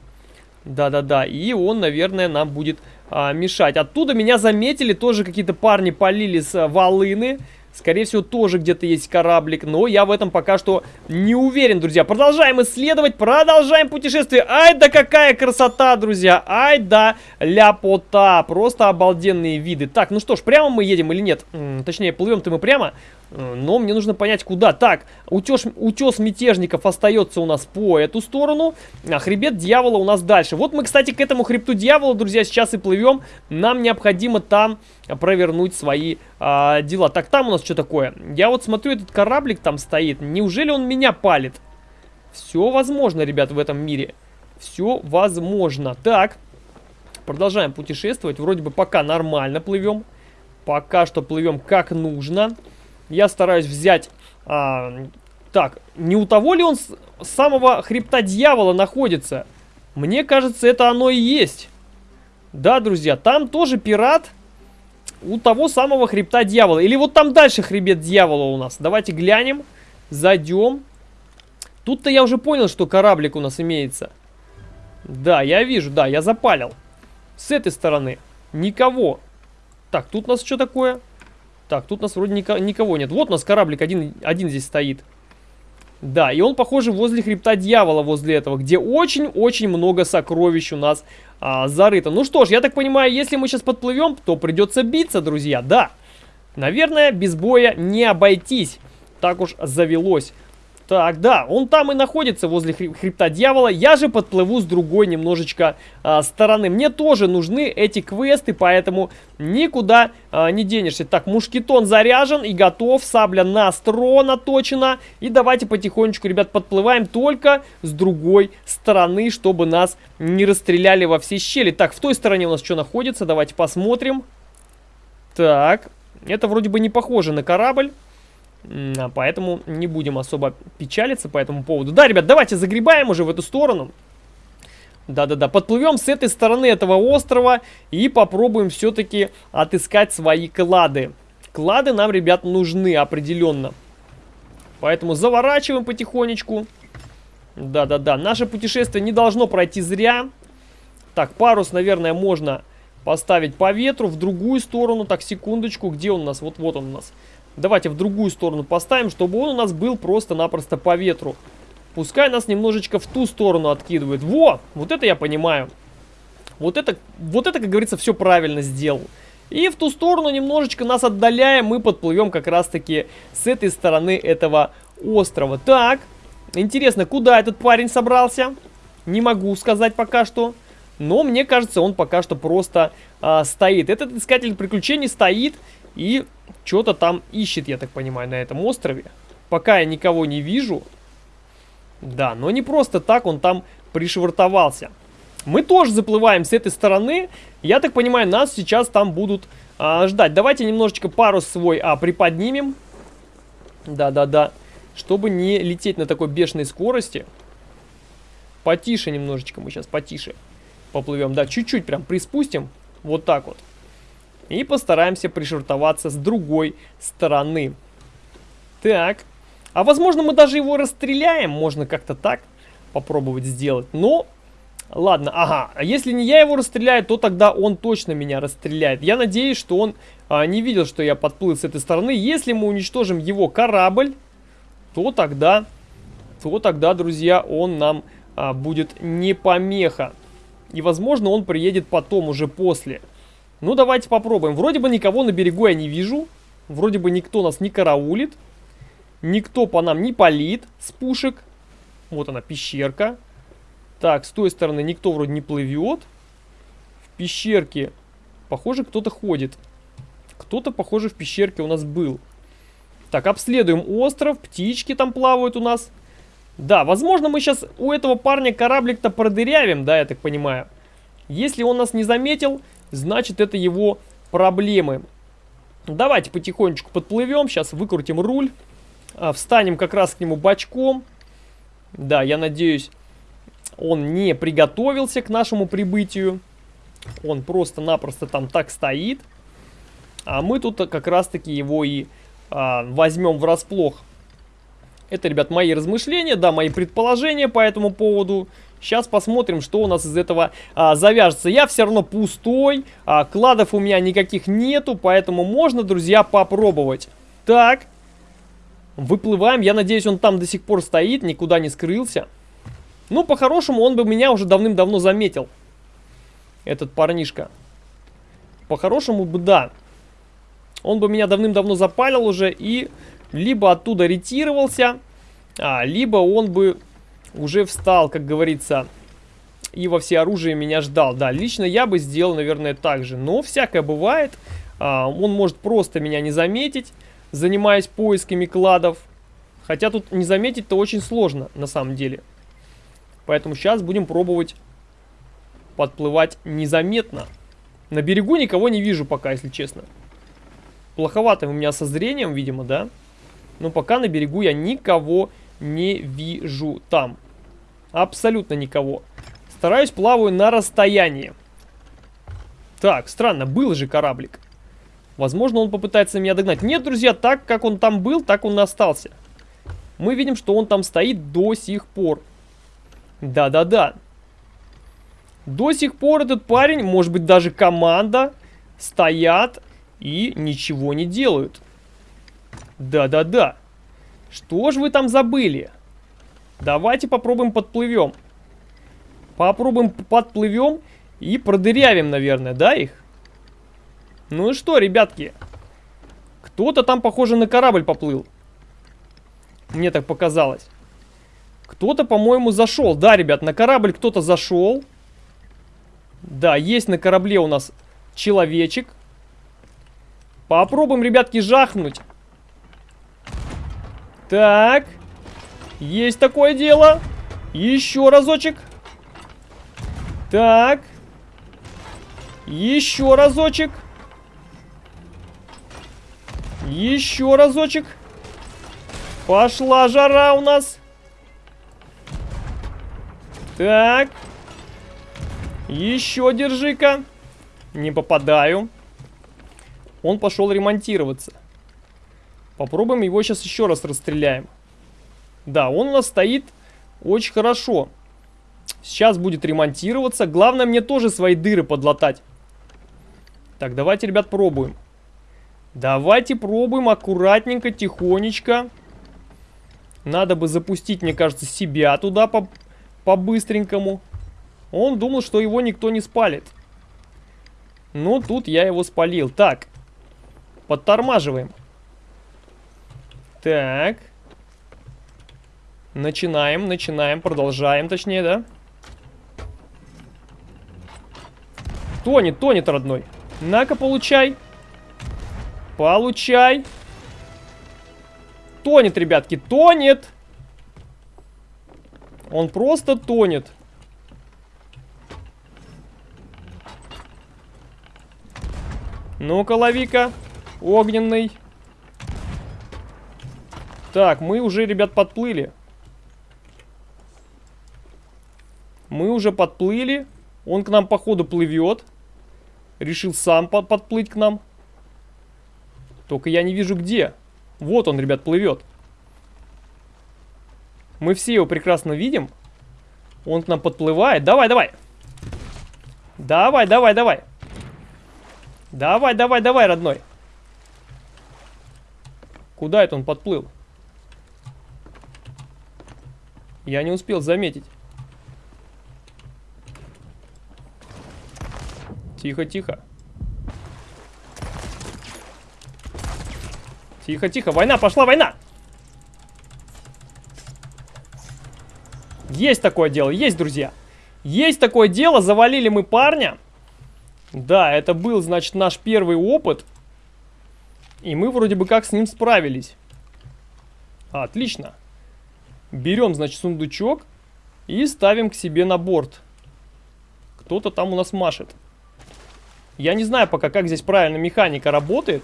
Да-да-да, и он, наверное, нам будет а, мешать. Оттуда меня заметили, тоже какие-то парни полили с а, волыны, Скорее всего, тоже где-то есть кораблик, но я в этом пока что не уверен, друзья. Продолжаем исследовать, продолжаем путешествие. Ай да какая красота, друзья. Ай да ляпота. Просто обалденные виды. Так, ну что ж, прямо мы едем или нет? М -м, точнее, плывем-то мы прямо. Э, но мне нужно понять, куда. Так, утес, утес мятежников остается у нас по эту сторону, а хребет дьявола у нас дальше. Вот мы, кстати, к этому хребту дьявола, друзья, сейчас и плывем. Нам необходимо там провернуть свои а, дела. Так, там у нас что такое? Я вот смотрю, этот кораблик там стоит. Неужели он меня палит? Все возможно, ребят, в этом мире. Все возможно. Так, продолжаем путешествовать. Вроде бы пока нормально плывем. Пока что плывем как нужно. Я стараюсь взять... А, так, не у того ли он с самого хребта дьявола находится? Мне кажется, это оно и есть. Да, друзья, там тоже пират у того самого хребта дьявола. Или вот там дальше хребет дьявола у нас. Давайте глянем, зайдем. Тут-то я уже понял, что кораблик у нас имеется. Да, я вижу, да, я запалил. С этой стороны никого. Так, тут у нас что такое? Так, тут нас вроде нико никого нет. Вот у нас кораблик один, один здесь стоит. Да, и он, похоже, возле хребта дьявола, возле этого, где очень-очень много сокровищ у нас а, зарыто. Ну что ж, я так понимаю, если мы сейчас подплывем, то придется биться, друзья, да. Наверное, без боя не обойтись. Так уж завелось. Так, да, он там и находится возле хребта дьявола. Я же подплыву с другой немножечко а, стороны. Мне тоже нужны эти квесты, поэтому никуда а, не денешься. Так, мушкетон заряжен и готов. Сабля на стро наточена. И давайте потихонечку, ребят, подплываем только с другой стороны, чтобы нас не расстреляли во все щели. Так, в той стороне у нас что находится? Давайте посмотрим. Так, это вроде бы не похоже на корабль. Поэтому не будем особо печалиться по этому поводу. Да, ребят, давайте загребаем уже в эту сторону. Да-да-да, подплывем с этой стороны этого острова и попробуем все-таки отыскать свои клады. Клады нам, ребят, нужны определенно. Поэтому заворачиваем потихонечку. Да-да-да, наше путешествие не должно пройти зря. Так, парус, наверное, можно поставить по ветру в другую сторону. Так, секундочку, где он у нас? Вот-вот он у нас. Давайте в другую сторону поставим, чтобы он у нас был просто-напросто по ветру. Пускай нас немножечко в ту сторону откидывает. Во! Вот это я понимаю. Вот это, вот это, как говорится, все правильно сделал. И в ту сторону немножечко нас отдаляем, мы подплывем как раз-таки с этой стороны этого острова. Так, интересно, куда этот парень собрался? Не могу сказать пока что. Но мне кажется, он пока что просто а, стоит. Этот искатель приключений стоит и что-то там ищет, я так понимаю, на этом острове. Пока я никого не вижу. Да, но не просто так он там пришвартовался. Мы тоже заплываем с этой стороны. Я так понимаю, нас сейчас там будут а, ждать. Давайте немножечко парус свой а, приподнимем. Да-да-да. Чтобы не лететь на такой бешеной скорости. Потише немножечко мы сейчас, потише поплывем. Да, чуть-чуть прям приспустим. Вот так вот. И постараемся пришвартоваться с другой стороны. Так. А возможно мы даже его расстреляем. Можно как-то так попробовать сделать. Но, ладно, ага. А если не я его расстреляю, то тогда он точно меня расстреляет. Я надеюсь, что он а, не видел, что я подплыл с этой стороны. Если мы уничтожим его корабль, то тогда, то тогда, друзья, он нам а, будет не помеха. И, возможно, он приедет потом, уже после. Ну, давайте попробуем. Вроде бы никого на берегу я не вижу. Вроде бы никто нас не караулит. Никто по нам не палит с пушек. Вот она, пещерка. Так, с той стороны никто вроде не плывет. В пещерке, похоже, кто-то ходит. Кто-то, похоже, в пещерке у нас был. Так, обследуем остров. Птички там плавают у нас. Да, возможно, мы сейчас у этого парня кораблик-то продырявим, да, я так понимаю. Если он нас не заметил, значит это его проблемы. Давайте потихонечку подплывем, сейчас выкрутим руль, а, встанем как раз к нему бочком. Да, я надеюсь, он не приготовился к нашему прибытию. Он просто-напросто там так стоит. А мы тут как раз-таки его и а, возьмем врасплох. Это, ребят, мои размышления, да, мои предположения по этому поводу. Сейчас посмотрим, что у нас из этого а, завяжется. Я все равно пустой, а, кладов у меня никаких нету, поэтому можно, друзья, попробовать. Так. Выплываем. Я надеюсь, он там до сих пор стоит, никуда не скрылся. Ну, по-хорошему, он бы меня уже давным-давно заметил. Этот парнишка. По-хорошему бы, да. Он бы меня давным-давно запалил уже и либо оттуда ретировался, а, либо он бы уже встал, как говорится, и во все оружие меня ждал. Да, лично я бы сделал, наверное, так же. Но всякое бывает. А, он может просто меня не заметить, занимаясь поисками кладов. Хотя тут не заметить-то очень сложно, на самом деле. Поэтому сейчас будем пробовать подплывать незаметно. На берегу никого не вижу пока, если честно. Плоховато у меня со зрением, видимо, да? Но пока на берегу я никого не вижу там. Абсолютно никого. Стараюсь плаваю на расстоянии. Так, странно, был же кораблик. Возможно, он попытается меня догнать. Нет, друзья, так как он там был, так он и остался. Мы видим, что он там стоит до сих пор. Да-да-да. До сих пор этот парень, может быть даже команда, стоят и ничего не делают. Да-да-да. Что же вы там забыли? Давайте попробуем подплывем. Попробуем подплывем и продырявим, наверное, да, их? Ну и что, ребятки? Кто-то там, похоже, на корабль поплыл. Мне так показалось. Кто-то, по-моему, зашел. Да, ребят, на корабль кто-то зашел. Да, есть на корабле у нас человечек. Попробуем, ребятки, жахнуть. Так. Есть такое дело. Еще разочек. Так. Еще разочек. Еще разочек. Пошла жара у нас. Так. Еще держи-ка. Не попадаю. Он пошел ремонтироваться. Попробуем его сейчас еще раз расстреляем. Да, он у нас стоит очень хорошо. Сейчас будет ремонтироваться. Главное мне тоже свои дыры подлатать. Так, давайте, ребят, пробуем. Давайте пробуем аккуратненько, тихонечко. Надо бы запустить, мне кажется, себя туда по-быстренькому. По Он думал, что его никто не спалит. Ну, тут я его спалил. Так, подтормаживаем. Так. Начинаем, начинаем, продолжаем, точнее, да? Тонет, тонет, родной. На-ка, получай. Получай. Тонет, ребятки, тонет. Он просто тонет. Ну-ка, лови-ка. Огненный. Так, мы уже, ребят, подплыли. Мы уже подплыли. Он к нам, походу, плывет. Решил сам под подплыть к нам. Только я не вижу где. Вот он, ребят, плывет. Мы все его прекрасно видим. Он к нам подплывает. Давай, давай. Давай, давай, давай. Давай, давай, давай, родной. Куда это он подплыл? Я не успел заметить. Тихо, тихо. Тихо, тихо. Война, пошла война. Есть такое дело, есть, друзья. Есть такое дело, завалили мы парня. Да, это был, значит, наш первый опыт. И мы вроде бы как с ним справились. Отлично. Берем, значит, сундучок и ставим к себе на борт. Кто-то там у нас машет. Я не знаю пока, как здесь правильно механика работает.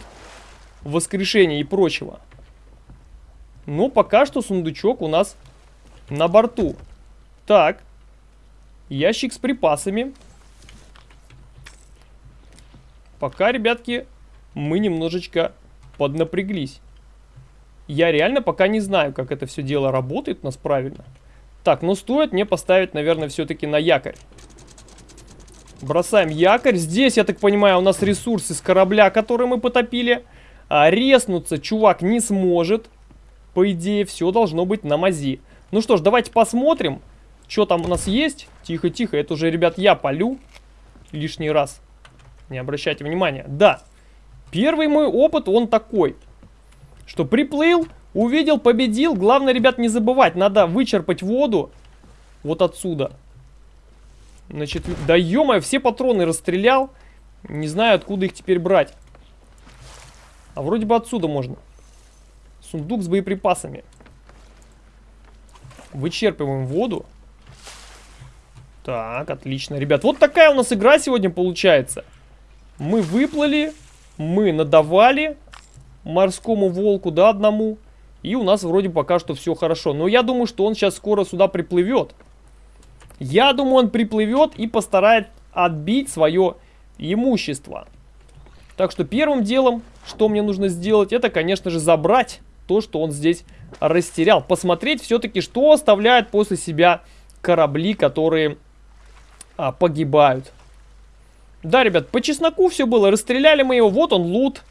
Воскрешение и прочего. Но пока что сундучок у нас на борту. Так. Ящик с припасами. Пока, ребятки, мы немножечко поднапряглись. Я реально пока не знаю, как это все дело работает у нас правильно. Так, ну стоит мне поставить, наверное, все-таки на якорь. Бросаем якорь. Здесь, я так понимаю, у нас ресурсы с корабля, который мы потопили. а, резнуться чувак не сможет. По идее, все должно быть на мази. Ну что ж, давайте посмотрим, что там у нас есть. Тихо-тихо, это уже, ребят, я полю лишний раз. Не обращайте внимания. Да, первый мой опыт, он такой, что приплыл, увидел, победил. Главное, ребят, не забывать, надо вычерпать воду вот отсюда. Значит, да ё все патроны расстрелял. Не знаю, откуда их теперь брать. А вроде бы отсюда можно. Сундук с боеприпасами. Вычерпываем воду. Так, отлично, ребят. Вот такая у нас игра сегодня получается. Мы выплыли, мы надавали морскому волку, да, одному. И у нас вроде пока что все хорошо. Но я думаю, что он сейчас скоро сюда приплывет. Я думаю, он приплывет и постарает отбить свое имущество. Так что первым делом, что мне нужно сделать, это, конечно же, забрать то, что он здесь растерял. Посмотреть все-таки, что оставляют после себя корабли, которые а, погибают. Да, ребят, по чесноку все было. Расстреляли мы его. Вот он, лут.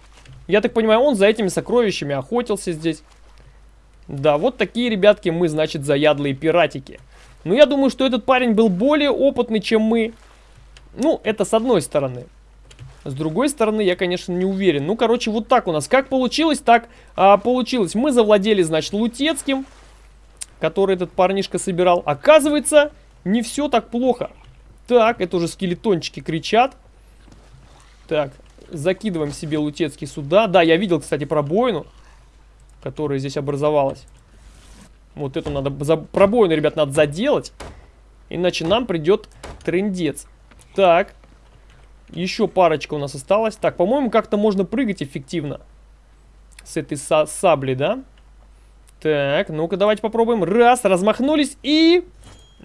Я так понимаю, он за этими сокровищами охотился здесь. Да, вот такие, ребятки, мы, значит, заядлые пиратики. Но я думаю, что этот парень был более опытный, чем мы. Ну, это с одной стороны. С другой стороны, я, конечно, не уверен. Ну, короче, вот так у нас. Как получилось, так а, получилось. Мы завладели, значит, Лутецким, который этот парнишка собирал. Оказывается, не все так плохо. Так, это уже скелетончики кричат. Так, закидываем себе Лутецкий сюда. Да, я видел, кстати, пробоину, которая здесь образовалась. Вот эту надо, за, пробоину, ребят, надо заделать. Иначе нам придет трендец. Так, еще парочка у нас осталась. Так, по-моему, как-то можно прыгать эффективно. С этой са сабли, да? Так, ну-ка, давайте попробуем. Раз, размахнулись и...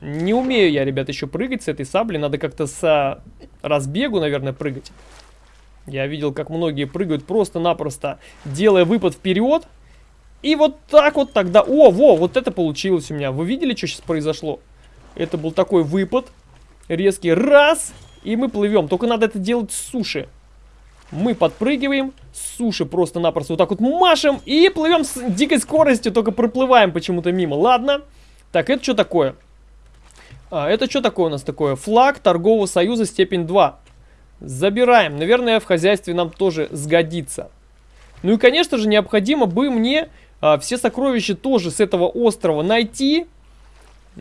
Не умею я, ребят, еще прыгать с этой сабли. Надо как-то с разбегу, наверное, прыгать. Я видел, как многие прыгают просто-напросто, делая выпад вперед. И вот так вот тогда... О, во, вот это получилось у меня. Вы видели, что сейчас произошло? Это был такой выпад. Резкий раз. И мы плывем. Только надо это делать с суши. Мы подпрыгиваем с суши просто-напросто вот так вот машем и плывем с дикой скоростью, только проплываем почему-то мимо. Ладно. Так, это что такое? А, это что такое у нас такое? Флаг торгового союза степень 2. Забираем. Наверное, в хозяйстве нам тоже сгодится. Ну и, конечно же, необходимо бы мне а, все сокровища тоже с этого острова найти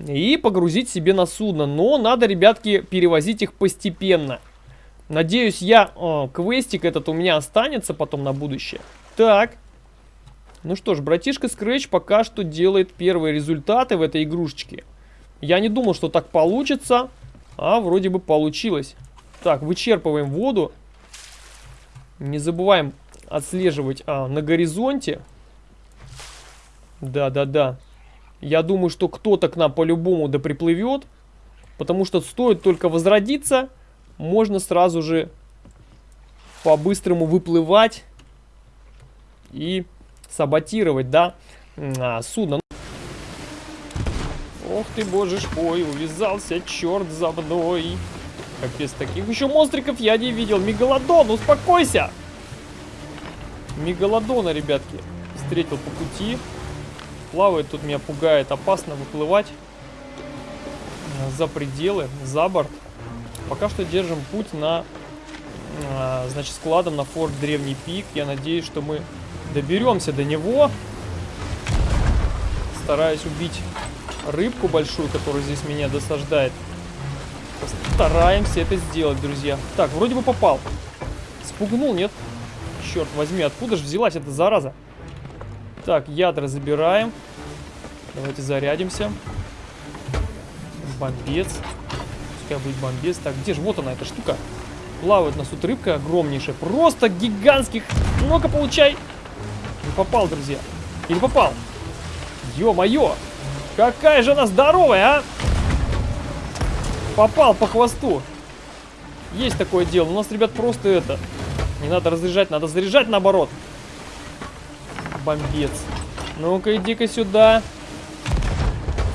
и погрузить себе на судно. Но надо, ребятки, перевозить их постепенно. Надеюсь, я... О, квестик этот у меня останется потом на будущее. Так. Ну что ж, братишка Scratch пока что делает первые результаты в этой игрушечке. Я не думал, что так получится, а вроде бы получилось. Так, вычерпываем воду. Не забываем отслеживать а, на горизонте. Да-да-да. Я думаю, что кто-то к нам по-любому да приплывет. Потому что стоит только возродиться, можно сразу же по-быстрому выплывать и саботировать, да, а, судно. Ох ты, боже ж мой, увязался черт за мной. Капец, таких еще монстриков я не видел. Мегалодон, успокойся! Мегалодона, ребятки, встретил по пути. Плавает тут меня пугает. Опасно выплывать за пределы, за борт. Пока что держим путь на, а, значит, складом на форт Древний Пик. Я надеюсь, что мы доберемся до него. Стараюсь убить рыбку большую, которая здесь меня досаждает. Стараемся это сделать, друзья. Так, вроде бы попал. Спугнул, нет? Черт возьми, откуда же взялась эта зараза? Так, ядра забираем. Давайте зарядимся. Бомбец. Пускай будет бомбец. Так, где же? Вот она, эта штука. Плавает у нас тут рыбка огромнейшая. Просто гигантских. Ну-ка, получай. Не попал, друзья. Или попал? Ё-моё. Какая же она здоровая, а? Попал по хвосту. Есть такое дело. У нас, ребят, просто это... Не надо разряжать, надо заряжать наоборот. Бомбец. Ну-ка, иди-ка сюда.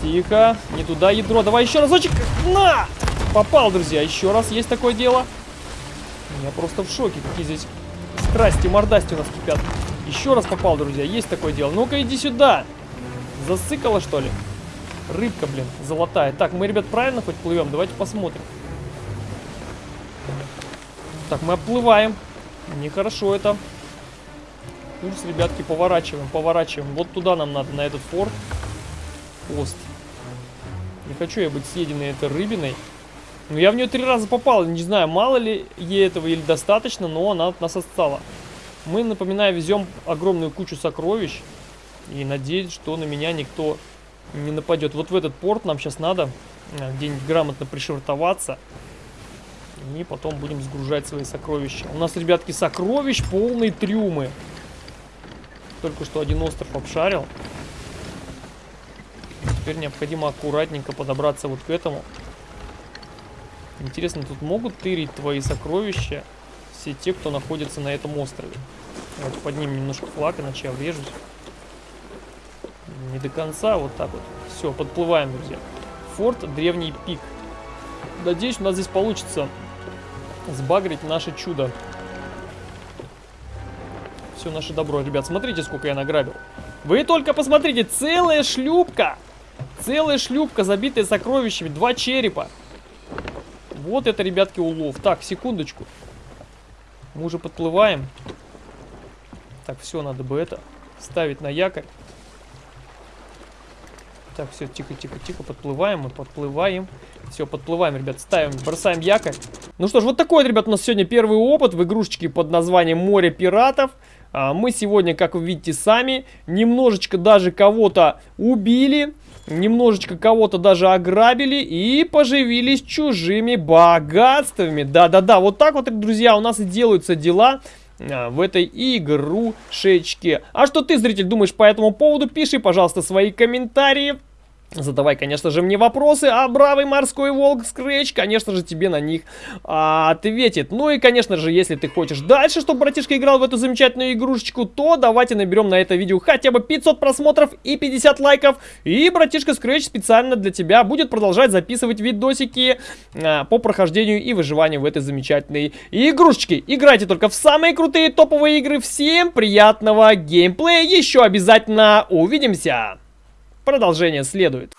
Тихо. Не туда ядро. Давай еще разочек. На! Попал, друзья. Еще раз есть такое дело. Я просто в шоке, какие здесь Страсти, мордасти у нас кипят. Еще раз попал, друзья, есть такое дело. Ну-ка, иди сюда. Засыкала, что ли? Рыбка, блин, золотая. Так, мы, ребят, правильно хоть плывем? Давайте посмотрим. Так, мы оплываем. Нехорошо это. Курс, ребятки, поворачиваем, поворачиваем. Вот туда нам надо, на этот форт. Пост. Не хочу я быть съеденной этой рыбиной. Ну, я в нее три раза попал. Не знаю, мало ли ей этого или достаточно, но она от нас отстала. Мы, напоминаю, везем огромную кучу сокровищ. И надеюсь, что на меня никто не нападет. Вот в этот порт нам сейчас надо э, где-нибудь грамотно пришвартоваться. И потом будем сгружать свои сокровища. У нас, ребятки, сокровищ полные трюмы. Только что один остров обшарил. Теперь необходимо аккуратненько подобраться вот к этому. Интересно, тут могут тырить твои сокровища все те, кто находится на этом острове? Давайте поднимем немножко флаг, иначе я врежусь. Не до конца, вот так вот. Все, подплываем, друзья. Форт Древний Пик. Надеюсь, у нас здесь получится сбагрить наше чудо. Все наше добро, ребят. Смотрите, сколько я награбил. Вы только посмотрите, целая шлюпка. Целая шлюпка, забитая сокровищами. Два черепа. Вот это, ребятки, улов. Так, секундочку. Мы уже подплываем. Так, все, надо бы это ставить на якорь. Так, все, тихо, тихо, тихо, подплываем, мы подплываем. Все, подплываем, ребят, ставим, бросаем якорь. Ну что ж, вот такой, ребят, у нас сегодня первый опыт в игрушечке под названием «Море пиратов». А, мы сегодня, как вы видите сами, немножечко даже кого-то убили, немножечко кого-то даже ограбили и поживились чужими богатствами. Да-да-да, вот так вот, друзья, у нас и делаются дела в этой игрушечке. А что ты, зритель, думаешь по этому поводу? Пиши, пожалуйста, свои комментарии. Задавай, конечно же, мне вопросы, а бравый морской волк Скретч, конечно же, тебе на них а, ответит. Ну и, конечно же, если ты хочешь дальше, чтобы братишка играл в эту замечательную игрушечку, то давайте наберем на это видео хотя бы 500 просмотров и 50 лайков. И братишка Скретч специально для тебя будет продолжать записывать видосики а, по прохождению и выживанию в этой замечательной игрушечке. Играйте только в самые крутые топовые игры. Всем приятного геймплея. Еще обязательно увидимся. Продолжение следует.